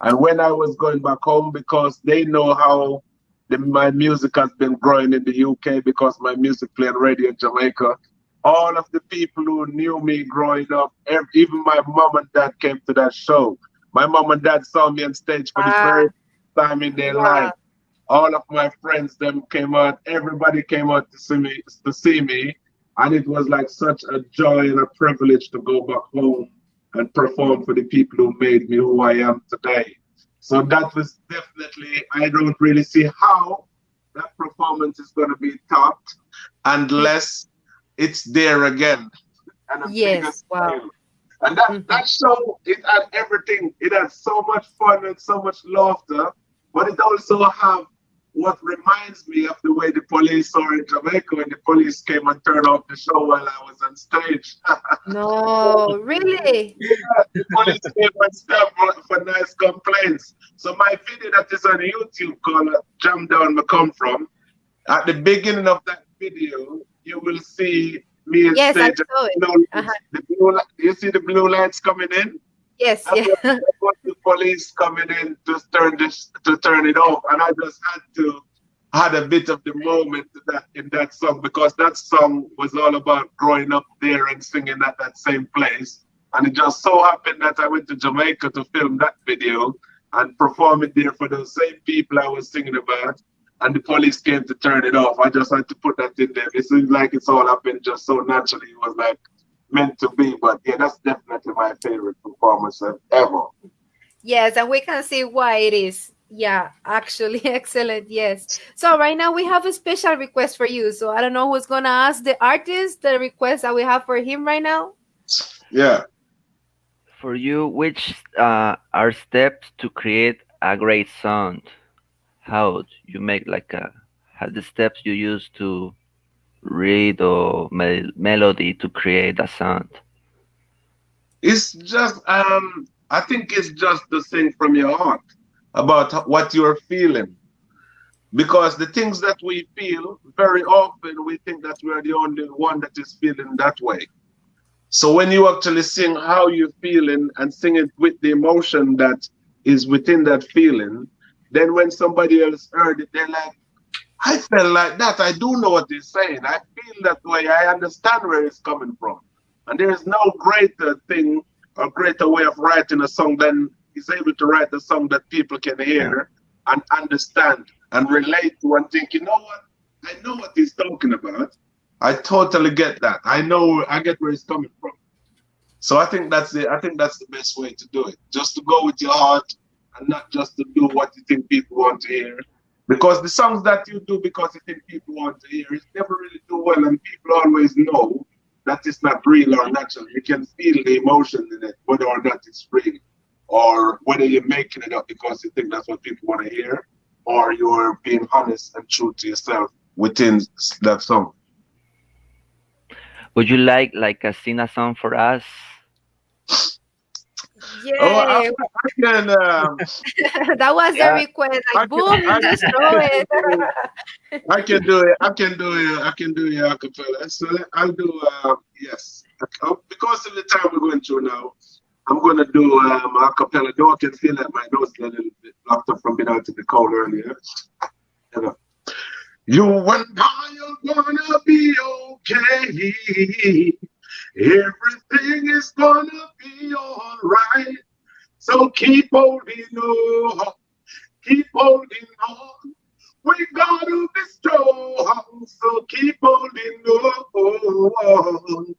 And when I was going back home, because they know how the, my music has been growing in the UK, because my music played radio in Jamaica, all of the people who knew me growing up, even my mom and dad came to that show. My mom and dad saw me on stage for the uh, first time in their life. All of my friends them came out. Everybody came out to see me to see me, and it was like such a joy and a privilege to go back home and perform for the people who made me who I am today. So that was definitely. I don't really see how that performance is going to be topped unless it's there again. And yes, wow. And that, mm-hmm. that show, it had everything. It had so much fun and so much laughter, but it also have what reminds me of the way the police saw in Jamaica when the police came and turned off the show while I was on stage. no, really? Yeah, the police came and stopped for, for nice complaints. So my video that is on YouTube called Jam Down Me Come From, at the beginning of that video, you will see me and yes, stage. I saw it. Blue, uh-huh. the blue, you see the blue lights coming in? Yes, yeah. the police coming in to turn this to turn it off, and I just had to had a bit of the moment that in that song because that song was all about growing up there and singing at that same place. And it just so happened that I went to Jamaica to film that video and perform it there for those same people I was singing about and the police came to turn it off. I just had to put that in there. It seems like it's all happened just so naturally. It was like meant to be. But yeah, that's definitely my favorite performance ever. Yes, and we can see why it is. Yeah, actually, excellent. Yes. So right now we have a special request for you. So I don't know who's gonna ask the artist the request that we have for him right now. Yeah. For you, which uh, are steps to create a great sound? how you make like a have the steps you use to read or me melody to create a sound. It's just um i think it's just the thing from your heart about what you're feeling. Because the things that we feel very often we think that we're the only one that is feeling that way. So when you actually sing how you're feeling and sing it with the emotion that is within that feeling then when somebody else heard it, they're like, I felt like that. I do know what he's saying. I feel that way. I understand where he's coming from. And there is no greater thing or greater way of writing a song than he's able to write a song that people can hear and understand and relate to and think, you know what? I know what he's talking about. I totally get that. I know I get where he's coming from. So I think that's the I think that's the best way to do it. Just to go with your heart and not just to do what you think people want to hear. Because the songs that you do because you think people want to hear, it never really do well, and people always know that it's not real or natural. You can feel the emotion in it, whether or not it's real, or whether you're making it up because you think that's what people want to hear, or you're being honest and true to yourself within that song. Would you like like a sing a song for us? Yeah, Oh, I, I can. Um, that was Yeah. a request. I Like, can- boom, I just can- it. I can do it. I can do it. I can do it a cappella. So I'll do. Uh, yes, Uh, because of the time we're going through now, I'm going to do um, a cappella. Though I can feel that my nose is a little bit blocked up from being out in the cold earlier. You know. You and I are gonna be okay. Everything is gonna be alright. So keep holding on. Keep holding on. We gotta be strong, so keep holding on.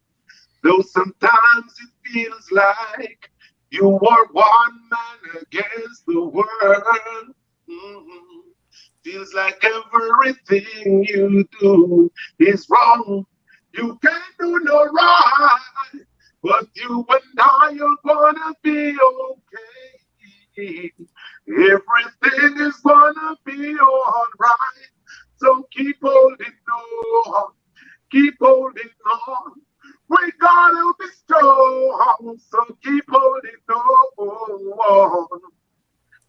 Though sometimes it feels like you are one man against the world. Mhm. Feels like everything you do is wrong. You can't do no right, but you and I are gonna be okay. Everything is gonna be alright. So keep holding on, keep holding on. We gotta be strong, so keep holding on.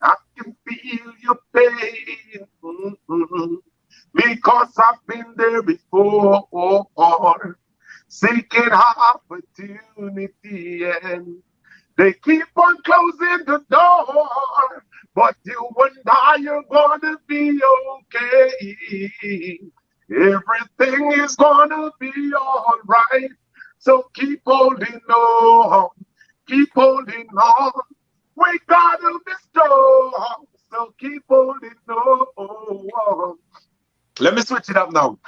I can feel your pain mhm, because I've been there before, seeking opportunity and they keep on closing the door, but you and I are gonna be okay. Everything is gonna be alright. So keep holding on, keep holding on. We gotta be strong, so keep holding on. Let me switch it up now.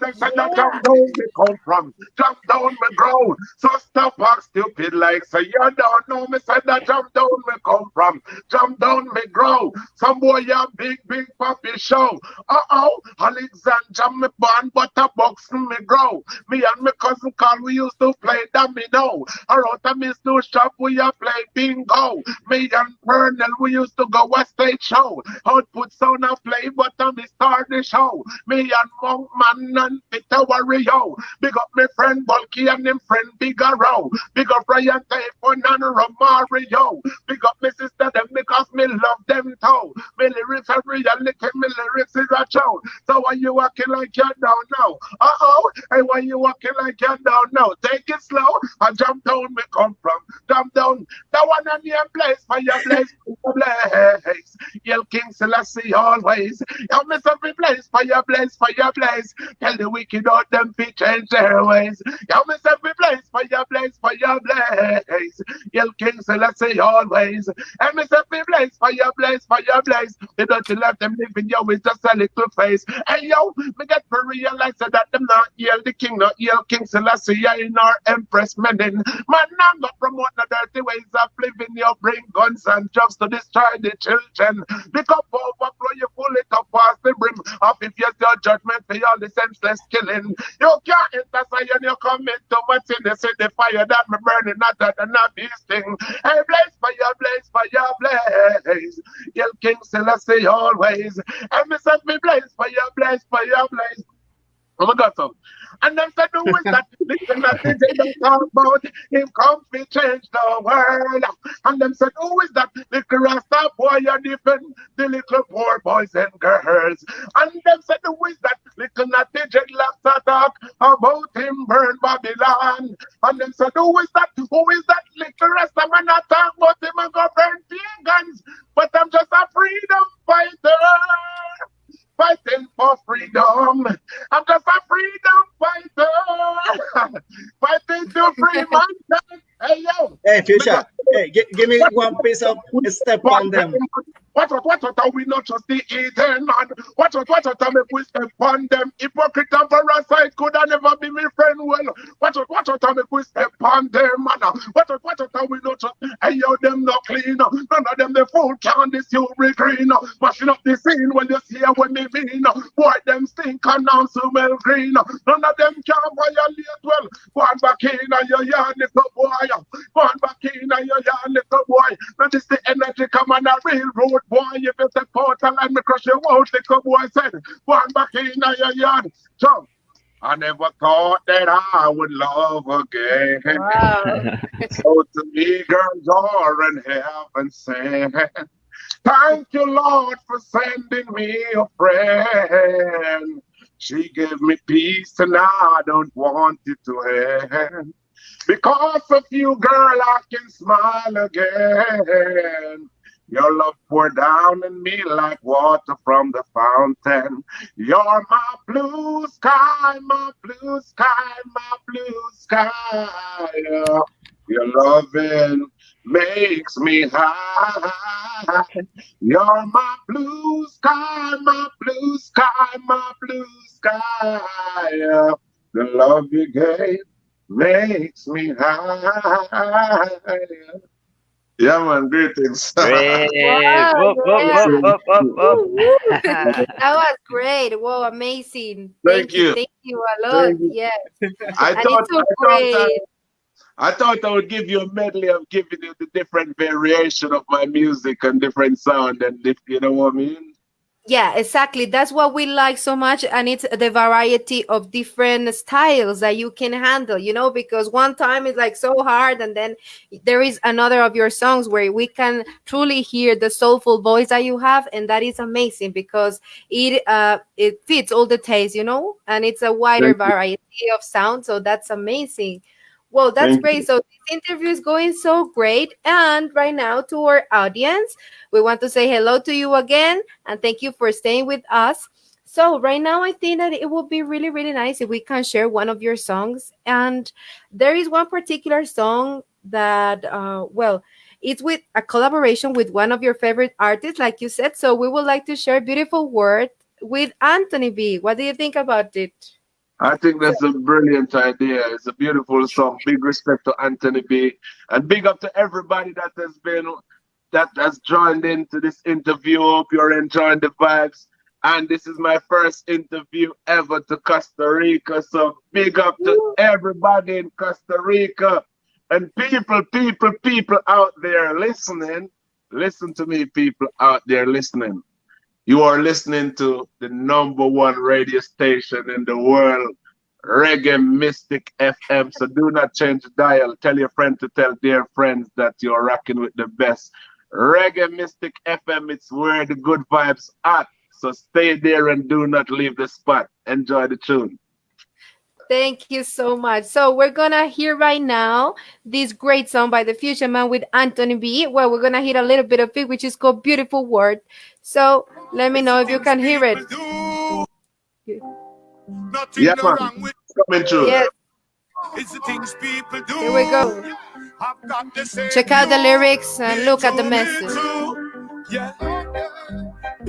Them said that jump down me come from, jump down me grow. So stop act stupid like say you don't know me. Said that jump down me come from, jump down me grow. Some boy a big big puppy show. Uh oh, Alexandra me born but a box me grow. Me and my cousin Carl we used to play domino. Around a miss new shop we a play bingo. Me and Vernell we used to go a stage show. Output sound a play but a me start the show. Me and Monk Man and Peter Warrior. Big up my friend Bulky and him friend Bigger Row. Big up Ryan Typhon and Romario. Big up my sister them because me love them too. Me lyrics are real, lick me lyrics is a show. So why you walking like you don't know? Uh oh, hey why you walking like you don't know? Take it slow. I jump down me come from. Jump down. That one on your place for your place, for your place. Yell King Selassie always. You miss every place for your place, for your place. Tell the wicked out them fi change their ways. Miss every place for your place, for your place. Yell King Selassie always. Miss every place for your place, for your place. They don't you left them living yo with just a little face. Hey yo, me get to realize that them not yell the king, not yell King Selassie in our empress medding. Man, now go promote the dirty ways of living. You bring guns and drugs to destroy the children. Pick up overflow, you pull it up past the brim. Of if you your judgment for the senseless killing. You can't intercede and you commit too much in the city fire that me burning hotter than a beast thing. Hey, blaze fire, blaze fire, blaze. Yell King Selassie always. And me set me blaze fire, blaze fire, blaze. Oh my God, so. And them said, who is that? Listen, that they don't talk about him come to change the world. And them said, who is that? Little Rasta boy, you defend the little poor boys and girls. And them said, who is that? Little natty dreadlocks talk about him burn Babylon. And them said, who is that? Who is that? Little Rasta man not talk about him and go burn pagans. But I'm just a freedom fighter fighting for freedom. I'm just a freedom fighter, fighting to free mankind. Hey yo, Hey, Future, hey, gi- give me one piece of step on them. Watch out, watch out, and we not just the eating man. Watch out, watch out, and make we step on them. Hypocrite and parasite could have never be my friend well. Watch out, watch out, and make we step on them, man. Watch out, watch out, and we not just, hey, yo, them not clean. None of them the full can this you green. Mashing up the scene when you see what me mean. Boy, them stink and now smell green. None of them can violate well. Go on back in and your yard, little boy. Go on back in and your yard, little boy. Now this the energy come on a railroad, boy. If it's a portal and me crush your out, little boy said. Go on back in your yard. Jump. I never thought that I would love again. Wow. so to me, girls are in heaven sent. Thank you, Lord, for sending me a friend. She gave me peace and I don't want it to end. Because of you, girl, I can smile again. Your love poured down in me like water from the fountain. You're my blue sky, my blue sky, my blue sky. Your loving makes me high. You're my blue sky, my blue sky, my blue sky. The love you gave makes me high. Yeah, man, greetings. Great. Wow, Whoop, whoop, whoop, that was great. Whoa, amazing. Thank you. Thank you a lot. Thank you. Yes. I And thought, so I, thought I. I thought I would give you a medley of giving you the different variation of my music and different sound, and if you know what I mean. Yeah, exactly. That's what we like so much. And it's the variety of different styles that you can handle, you know, because one time is like so hard, and then there is another of your songs where we can truly hear the soulful voice that you have, and that is amazing because it uh it fits all the tastes, you know, and it's a wider variety of sound. So that's amazing. Well, that's Thank great. you. So this interview is going so great. And right now, to our audience, we want to say hello to you again and thank you for staying with us. So right now, I think that it would be really, really nice if we can share one of your songs. And there is one particular song that, uh, well, it's with a collaboration with one of your favorite artists, like you said. So we would like to share "Beautiful World" with Anthony B. What do you think about it? I think that's a brilliant idea. It's a beautiful song. Big respect to Anthony B. And big up to everybody that has been that has joined into this interview. Hope you're enjoying the vibes. And this is my first interview ever to Costa Rica. So big up to everybody in Costa Rica. And people, people, people out there listening. Listen to me, people out there listening. You are listening to the number one radio station in the world, Reggae Mystic FM. So do not change the dial. Tell your friend to tell their friends that you're rocking with the best. Reggae Mystic FM, it's where the good vibes at. So stay there and do not leave the spot. Enjoy the tune. Thank you so much. So we're gonna hear right now this great song by the Fusion Man with Anthony B. Well, we're gonna hear a little bit of it, which is called "Beautiful World." So let me know if you can hear it. Nothing Yeah, no man. wrong with coming through. Yes, it's the things people do. here we go. I've got the same Check out the lyrics and look at the Me too, me message. Yeah.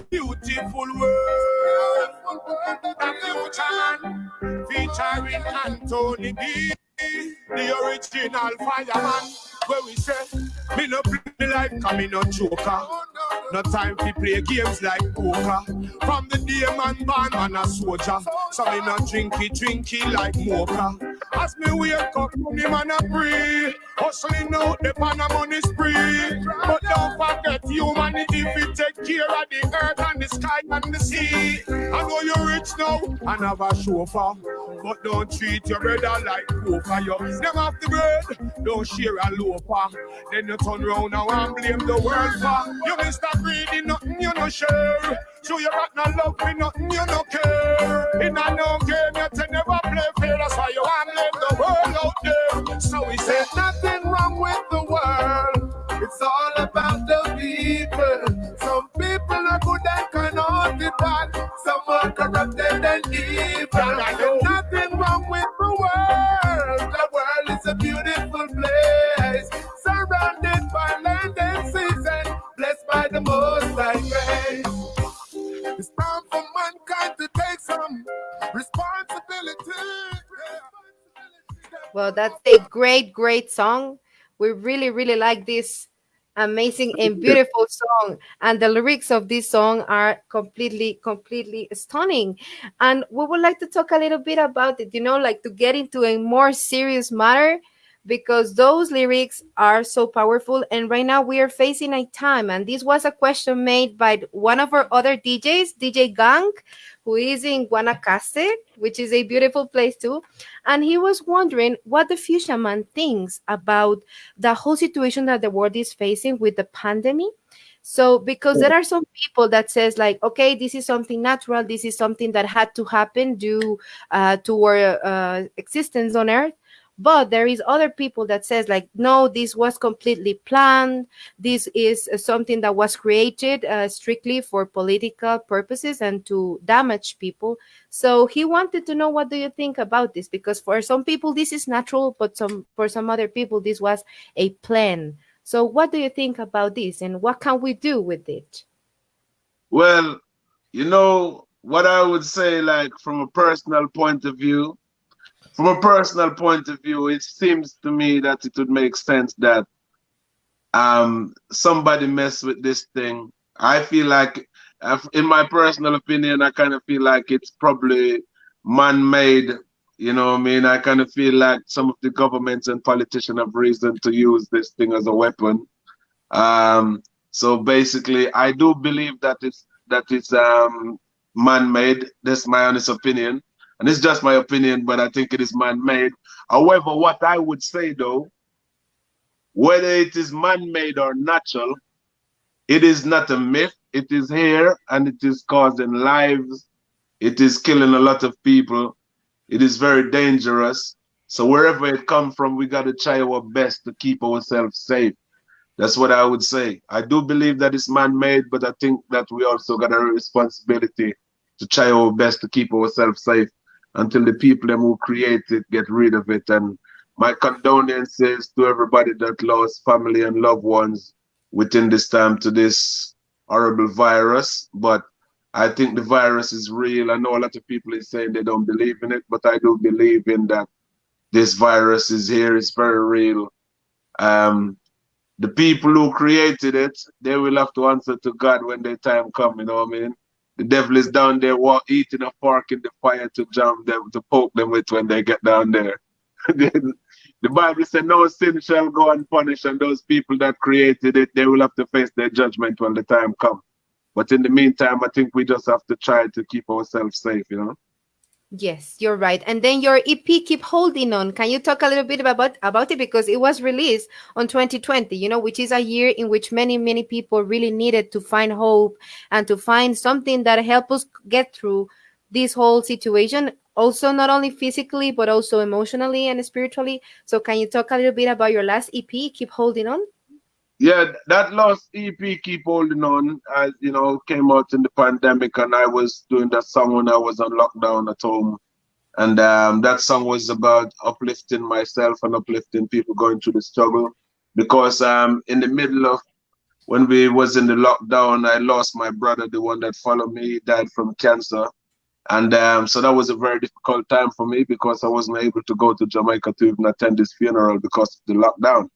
Beautiful world. The future featuring Anthony B. The original fireman. Where we say, me no play life, cause me no joker. No time to play games like poker. From the day man born, man a soldier. So me no drinky drinky like mocha. As me wake up, money man a pray. Hustling out the pan a money spree. But don't forget humanity if you take care of the earth and the sky and the sea. I know you're rich now and have a chauffeur. But don't treat your brother like poker. You them off the bread, don't share a loafer. Then you turn round now and blame the world for. You Mr. Greedy, nothing you no share. So you got no love for nothing you no care. In a no game, you can never play fair. That's why you want to blame the world out there. So we say nothing wrong with the world. It's all about the people. Some people are good and cannot be bad. Some are corrupted and evil. There's nothing wrong with the world. The world is a beautiful some responsibility. Well, that's a great, great song. We really, really like this amazing and beautiful song. And the lyrics of this song are completely, completely stunning. And we would like to talk a little bit about it, you know, like to get into a more serious matter because those lyrics are so powerful. And right now we are facing a time, and this was a question made by one of our other DJs, DJ Gong, who is in Guanacaste, which is a beautiful place too. And he was wondering what the Fuchsia Man thinks about the whole situation that the world is facing with the pandemic. So, because there are some people that says like, okay, this is something natural, this is something that had to happen due uh, to our uh, existence on Earth, but there is other people that says like no this was completely planned. This is something that was created uh, strictly for political purposes and to damage people. So he wanted to know what do you think about this? Because for some people this is natural but some for some other people this was a plan. So what do you think about this and what can we do with it? Well you know what i would say like from a personal point of view from a personal point of view, it seems to me that it would make sense that um, somebody mess with this thing. I feel like, in my personal opinion, I kind of feel like it's probably man-made. You know what I mean? I kind of feel like some of the governments and politicians have reason to use this thing as a weapon. Um, so basically, I do believe that it's that it's um, man-made. That's my honest opinion and it's just my opinion, but I think it is man-made. However, what I would say though, whether it is man-made or natural, it is not a myth. It is here and it is causing lives. It is killing a lot of people. It is very dangerous. So wherever it comes from, we got to try our best to keep ourselves safe. That's what I would say. I do believe that it's man-made, but I think that we also got a responsibility to try our best to keep ourselves safe until the people who create it get rid of it. And my condolences to everybody that lost family and loved ones within this time to this horrible virus. But I think the virus is real. I know a lot of people is saying they don't believe in it, but I do believe in that this virus is here. It's very real. Um, the people who created it, they will have to answer to God when their time comes. You know what I mean? The devil is down there walk, eating a fork in the fire to jam them, to poke them with when they get down there. the Bible said, No sin shall go unpunished, and those people that created it, they will have to face their judgment when the time comes. But in the meantime, I think we just have to try to keep ourselves safe, you know. Yes, you're right. And then your EP keep holding on. Can you talk a little bit about about it because it was released on 2020, you know, which is a year in which many many people really needed to find hope and to find something that help us get through this whole situation also not only physically but also emotionally and spiritually. So can you talk a little bit about your last EP keep holding on? Yeah, that last EP keep holding on as you know came out in the pandemic and I was doing that song when I was on lockdown at home. And um, that song was about uplifting myself and uplifting people going through the struggle. Because um, in the middle of when we was in the lockdown, I lost my brother, the one that followed me, he died from cancer. And um, so that was a very difficult time for me because I wasn't able to go to Jamaica to even attend his funeral because of the lockdown.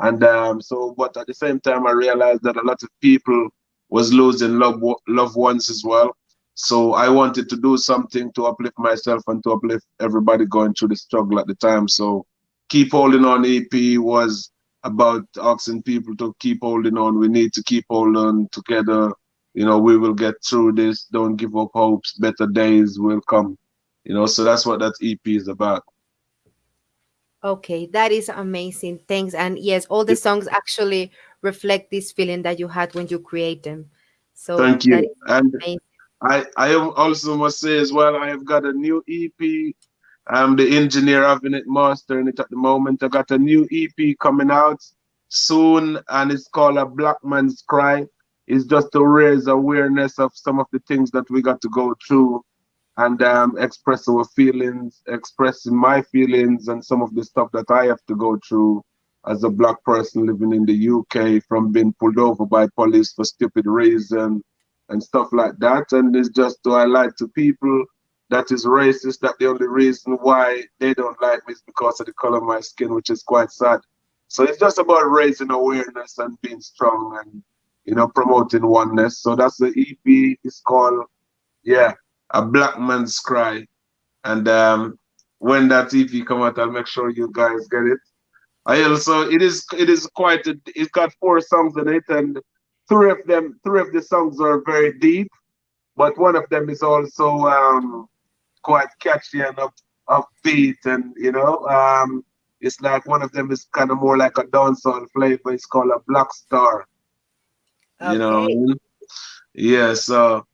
And um, so, but at the same time, I realized that a lot of people was losing loved, loved ones as well. So I wanted to do something to uplift myself and to uplift everybody going through the struggle at the time. So keep holding on EP was about asking people to keep holding on. We need to keep holding on together. You know, we will get through this. Don't give up hopes. Better days will come. You know, so that's what that EP is about. Okay, that is amazing. Thanks. And yes, all the songs actually reflect this feeling that you had when you create them. So thank you. And I, I also must say as well, I have got a new EP. I'm the engineer having it mastering it at the moment. I got a new EP coming out soon, and it's called A Black Man's Cry. It's just to raise awareness of some of the things that we got to go through and um, express our feelings, expressing my feelings and some of the stuff that I have to go through as a black person living in the UK from being pulled over by police for stupid reason and stuff like that. And it's just to highlight to people that is racist. That the only reason why they don't like me is because of the color of my skin, which is quite sad. So it's just about raising awareness and being strong and you know promoting oneness. So that's the EP. It's called yeah, a black man's cry. And um, when that EP come out, I'll make sure you guys get it. I also it is it is quite a, it's got four songs in it, and three of them three of the songs are very deep, but one of them is also um, quite catchy and up upbeat, and you know um, it's like one of them is kind of more like a dancehall flavor. It's called a Black Star. Okay. You know, yeah. So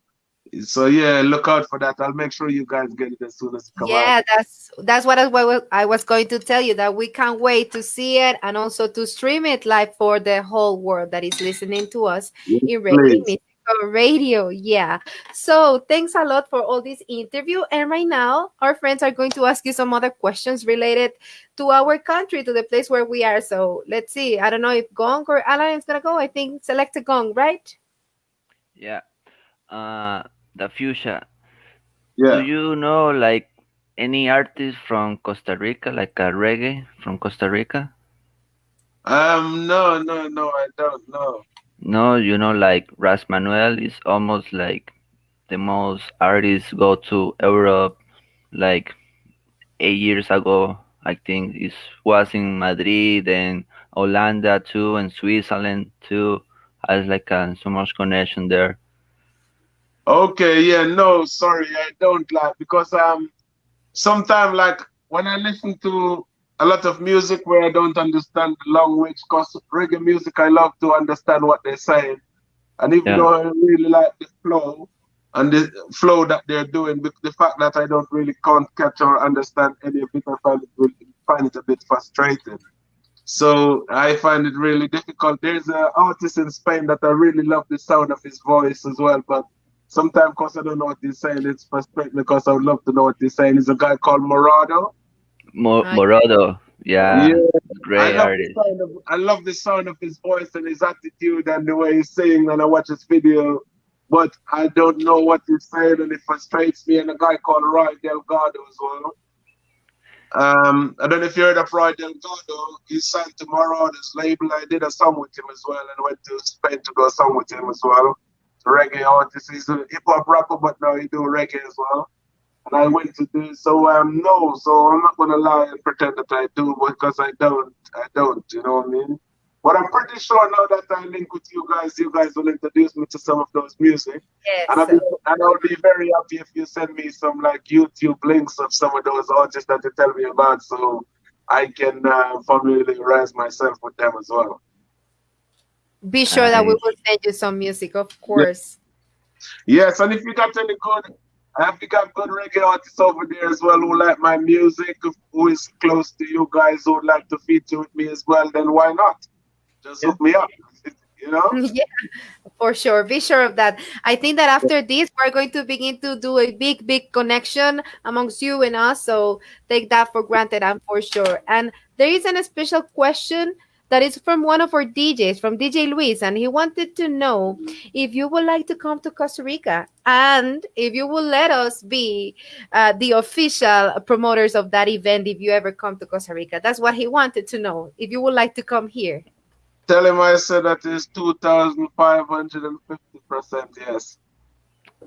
so yeah, look out for that. I'll make sure you guys get it as soon as it comes yeah out. that's that's what I, wa- I was going to tell you that we can't wait to see it and also to stream it live for the whole world that is listening to us Yes, in Reggae please. Mystical Radio. Yeah. So thanks a lot for all this interview. And right now, our friends are going to ask you some other questions related to our country, to the place where we are. So let's see. I don't know if Gong or Alan is gonna go. I think Selecta Gong, right? Yeah. Uh, the fuchsia. Yeah. Do you know like any artist from Costa Rica, like a reggae from Costa Rica? Um. No. No. No. I don't know. No, you know, like Ras Manuel is almost like the most artists go to Europe, like eight years ago. I think it was in Madrid and Holanda too, and Switzerland too. Has like a, so much connection there. Okay. Yeah. No. Sorry. I don't like because um. Sometimes like when I listen to a lot of music where I don't understand the language, cause reggae music I love to understand what they're saying, and even Yeah. though I really like the flow and the flow that they're doing, the fact that I don't really can't catch or understand any of it, I find it really, find it a bit frustrating. So I find it really difficult. There's an artist in Spain that I really love the sound of his voice as well, but sometimes because I don't know what he's saying, it's frustrating because I would love to know what he's saying. He's a guy called Morodo. Mo- Morodo, yeah, Yeah, I great love, artist. the sound of, I love the sound of his voice and his attitude and the way he's singing and I watch his video, but I don't know what he's saying and it frustrates me. And a guy called Roy Delgado as well. Um, I don't know if you heard of Roy Delgado. He's signed to Morodo's label. I did a song with him as well and went to Spain to do a song with him as well. Reggae artist. He's a hip hop rapper, but now he do reggae as well. And I went to do so. Um, no, so I'm not gonna lie and pretend that I do because I don't. I don't. You know what I mean? But I'm pretty sure now that I link with you guys, you guys will introduce me to some of those music. And I'll, Yes. be, and I'll be very happy if you send me some like YouTube links of some of those artists that you tell me about, so I can uh, familiarize myself with them as well. Be sure that we will send you some music, of course. Yes, and if you got any good, I have you got good reggae artists over there as well who like my music, who is close to you guys who would like to feature with me as well, then why not? Just hook me up. You know? yeah, for sure. Be sure of that. I think that after this, we're going to begin to do a big, big connection amongst you and us. So take that for granted, I'm for sure. And there is an special question that is from one of our DJs, from DJ Luis, and he wanted to know if you would like to come to Costa Rica and if you will let us be uh, the official promoters of that event if you ever come to Costa Rica. That's what he wanted to know. If you would like to come here. Tell him I said that is 2,550% yes.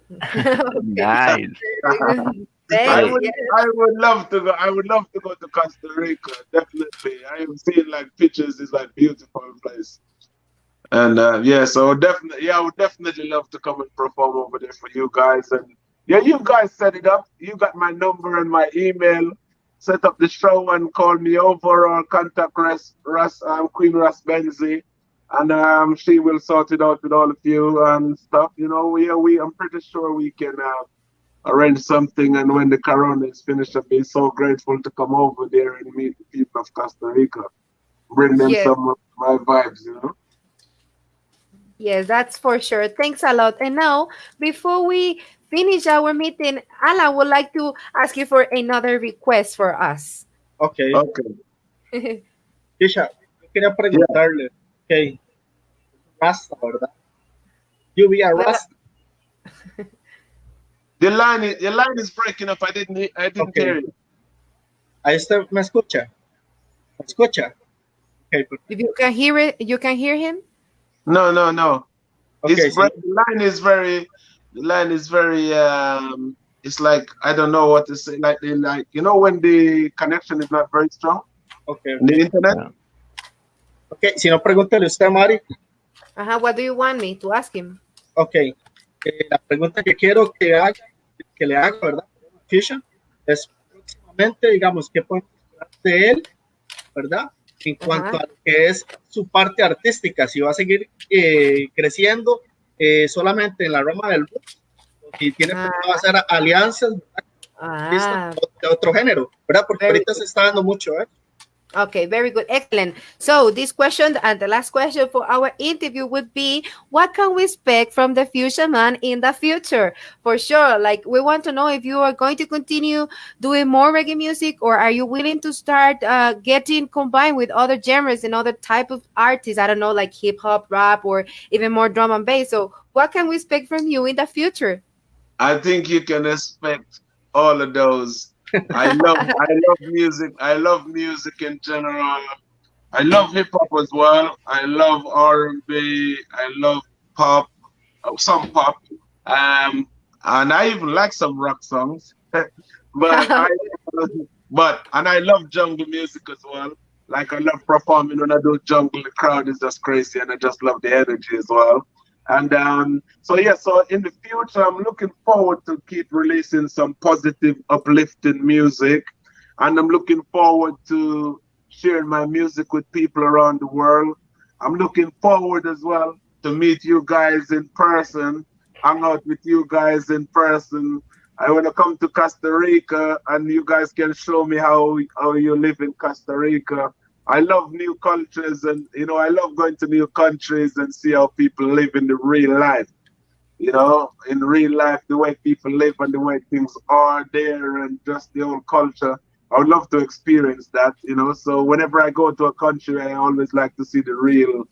Nice. I would, yeah. I would love to go. I would love to go to Costa Rica. Definitely, I have seen like pictures. It's like beautiful place. And uh, yeah, so definitely, yeah, I would definitely love to come and perform over there for you guys. And yeah, you guys set it up. You got my number and my email. Set up the show and call me over or contact Russ, Russ um, Queen Ras Benzi, and um, she will sort it out with all of you and stuff. You know, we we I'm pretty sure we can. Uh, arrange something and when the corona is finished I'll be so grateful to come over there and meet the people of Costa Rica. Bring them Yeah. some of my vibes, you know. Yes, that's for sure. Thanks a lot. And now, before we finish our meeting, Alan would like to ask you for another request for us. Ok. Okay. Kisha, yo quería preguntarle, ok, Rasta, ¿verdad? You be a Well, Rasta. The line is, the line is breaking up. I didn't I didn't Okay. hear you. Ahí está, ¿me escucha? ¿Me escucha? Ok, If you can hear it, you can hear him. No, no, no. ok, it's sí. the line is very the line is very um it's like I don't know what to say. Like they like you know when the connection is not very strong ok, on the internet. Yeah. ok. Si no, pregúntale usted, Mari. Uh-huh. What do you want me to ask him? Ok, eh, la pregunta que quiero que haga, que le haga, ¿verdad? Fisher, es próximamente, digamos, ¿qué podemos esperar de él, verdad? En cuanto Ajá. a lo que es su parte artística, si va a seguir eh, creciendo eh, solamente en la rama del o si tiene Ah. pensado hacer alianzas ¿verdad? Ah, de otro género, ¿verdad? Porque ahorita se está dando mucho, ¿eh? Okay, very good. Excellent. So, this question and the last question for our interview would be what can we expect from the Fusion Man in the future? For sure, like we want to know if you are going to continue doing more reggae music or are you willing to start uh, getting combined with other genres and other type of artists? I don't know, like hip hop, rap, or even more drum and bass. So, what can we expect from you in the future? I think you can expect all of those. I love I love music. I love music in general. I love hip hop as well. I love R and B. I love pop, some pop, um, and I even like some rock songs. but I, but and I love jungle music as well. Like I love performing when I do jungle. The crowd is just crazy, and I just love the energy as well. And um, so yeah, so in the future, I'm looking forward to keep releasing some positive, uplifting music, and I'm looking forward to sharing my music with people around the world. I'm looking forward as well to meet you guys in person, hang out with you guys in person. I want to come to Costa Rica, and you guys can show me how how you live in Costa Rica. I love new cultures and you know I love going to new countries and see how people live in the real life. You know, in real life, the way people live and the way things are there and just the whole culture. I would love to experience that, you know. So whenever I go to a country, I always like to see the real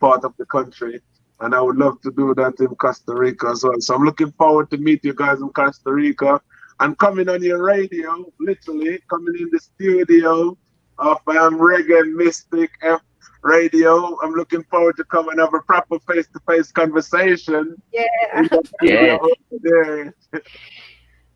part of the country. And I would love to do that in Costa Rica as well. So I'm looking forward to meet you guys in Costa Rica and coming on your radio, literally coming in the studio of um, Reggae Mystic F Radio. I'm looking forward to come and have a proper face-to-face conversation. Yeah. in the studio Yeah.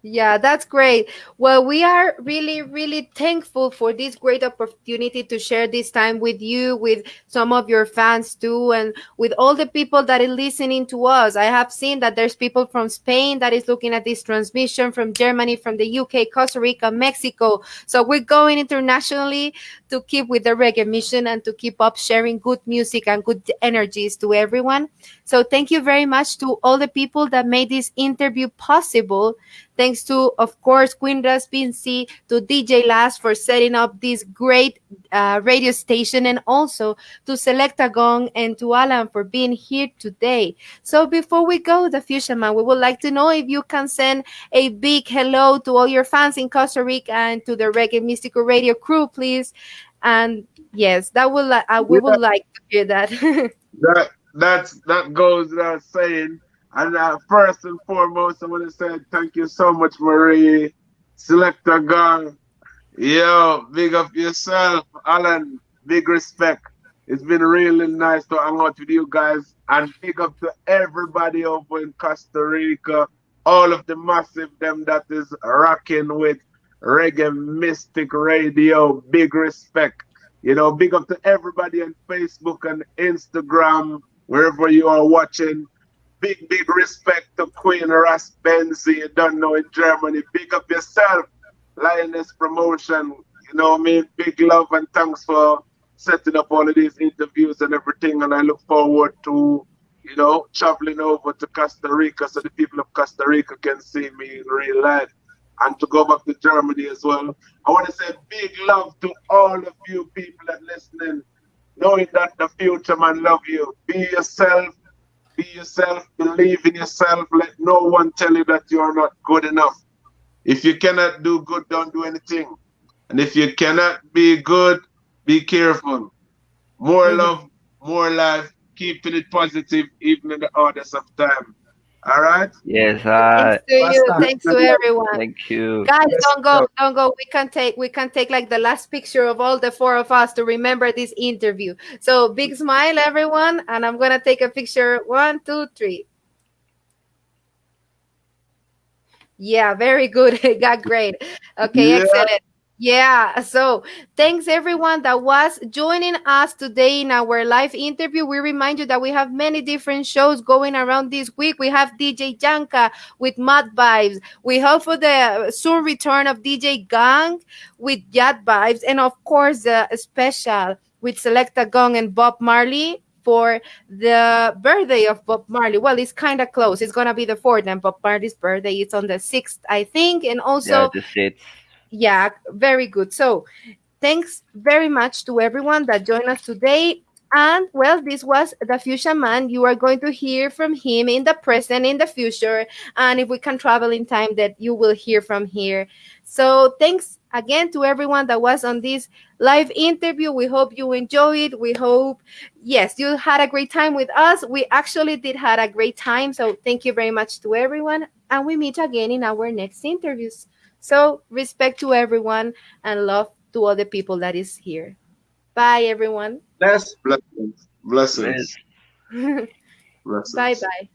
Yeah, that's great. Well, we are really, really thankful for this great opportunity to share this time with you, with some of your fans too, and with all the people that are listening to us. I have seen that there's people from Spain that is looking at this transmission, from Germany, from the UK, Costa Rica, Mexico. So we're going internationally to keep with the reggae mission and to keep up sharing good music and good energies to everyone. So thank you very much to all the people that made this interview possible. Thanks to, of course, Queen Ras Benzi, to DJ Last for setting up this great uh, radio station, and also to Selecta Gong and to Alan for being here today. So before we go, the Fusion Man, we would like to know if you can send a big hello to all your fans in Costa Rica and to the Reggae Mystical Radio crew, please. And yes, that would li- uh, we would like to hear that. that that's that goes without saying. And uh, first and foremost, I want to say thank you so much, Marie, Selecta Gong. Yo, big up yourself, Alan. Big respect. It's been really nice to hang out with you guys, and big up to everybody over in Costa Rica, all of the massive them that is rocking with Reggae Mystic Radio. Big respect. You know, big up to everybody on Facebook and Instagram, wherever you are watching. Big, big respect to Queen Ras Benzi, you don't know in Germany. Big up yourself, Lioness Promotion. You know what I mean? Big love and thanks for setting up all of these interviews and everything. And I look forward to, you know, traveling over to Costa Rica so the people of Costa Rica can see me in real life and to go back to Germany as well. I want to say big love to all of you people that listening, knowing that the future man love you. Be yourself, be yourself, believe in yourself. Let no one tell you that you are not good enough. If you cannot do good, don't do anything. And if you cannot be good, be careful. More love, more life, keeping it positive even in the hardest of time. All right. Yes, uh, Thanks to you. Basta. Thanks to everyone. thank you. Guys, Yes, don't go, don't go. We can take, we can take like the last picture of all the four of us to remember this interview. So big smile, everyone, and I'm gonna take a picture. One, two, three. Yeah, very good. It got great. Okay, Yeah. excellent. Yeah, so thanks everyone that was joining us today in our live interview. We remind you that we have many different shows going around this week. We have DJ Janka with Mad Vibes. We hope for the soon return of DJ Gong with Yad Vibes, and of course, the special with Selecta Gong and Bob Marley for the birthday of Bob Marley. Well, it's kind of close. It's gonna be the fourth, and Bob Marley's birthday is on the sixth, I think, and also yeah, the seats. Yeah, very good. So, thanks very much to everyone that joined us today. And well, this was the Fusion Man. You are going to hear from him in the present, in the future, and if we can travel in time, that you will hear from here. So, thanks again to everyone that was on this live interview. We hope you enjoyed. it. We hope, yes, you had a great time with us. We actually did had a great time. So, thank you very much to everyone, and we meet again in our next interviews. So respect to everyone and love to all the people that is here. Bye everyone. Bless. Blessings. Blessings. Blessings. bye bye.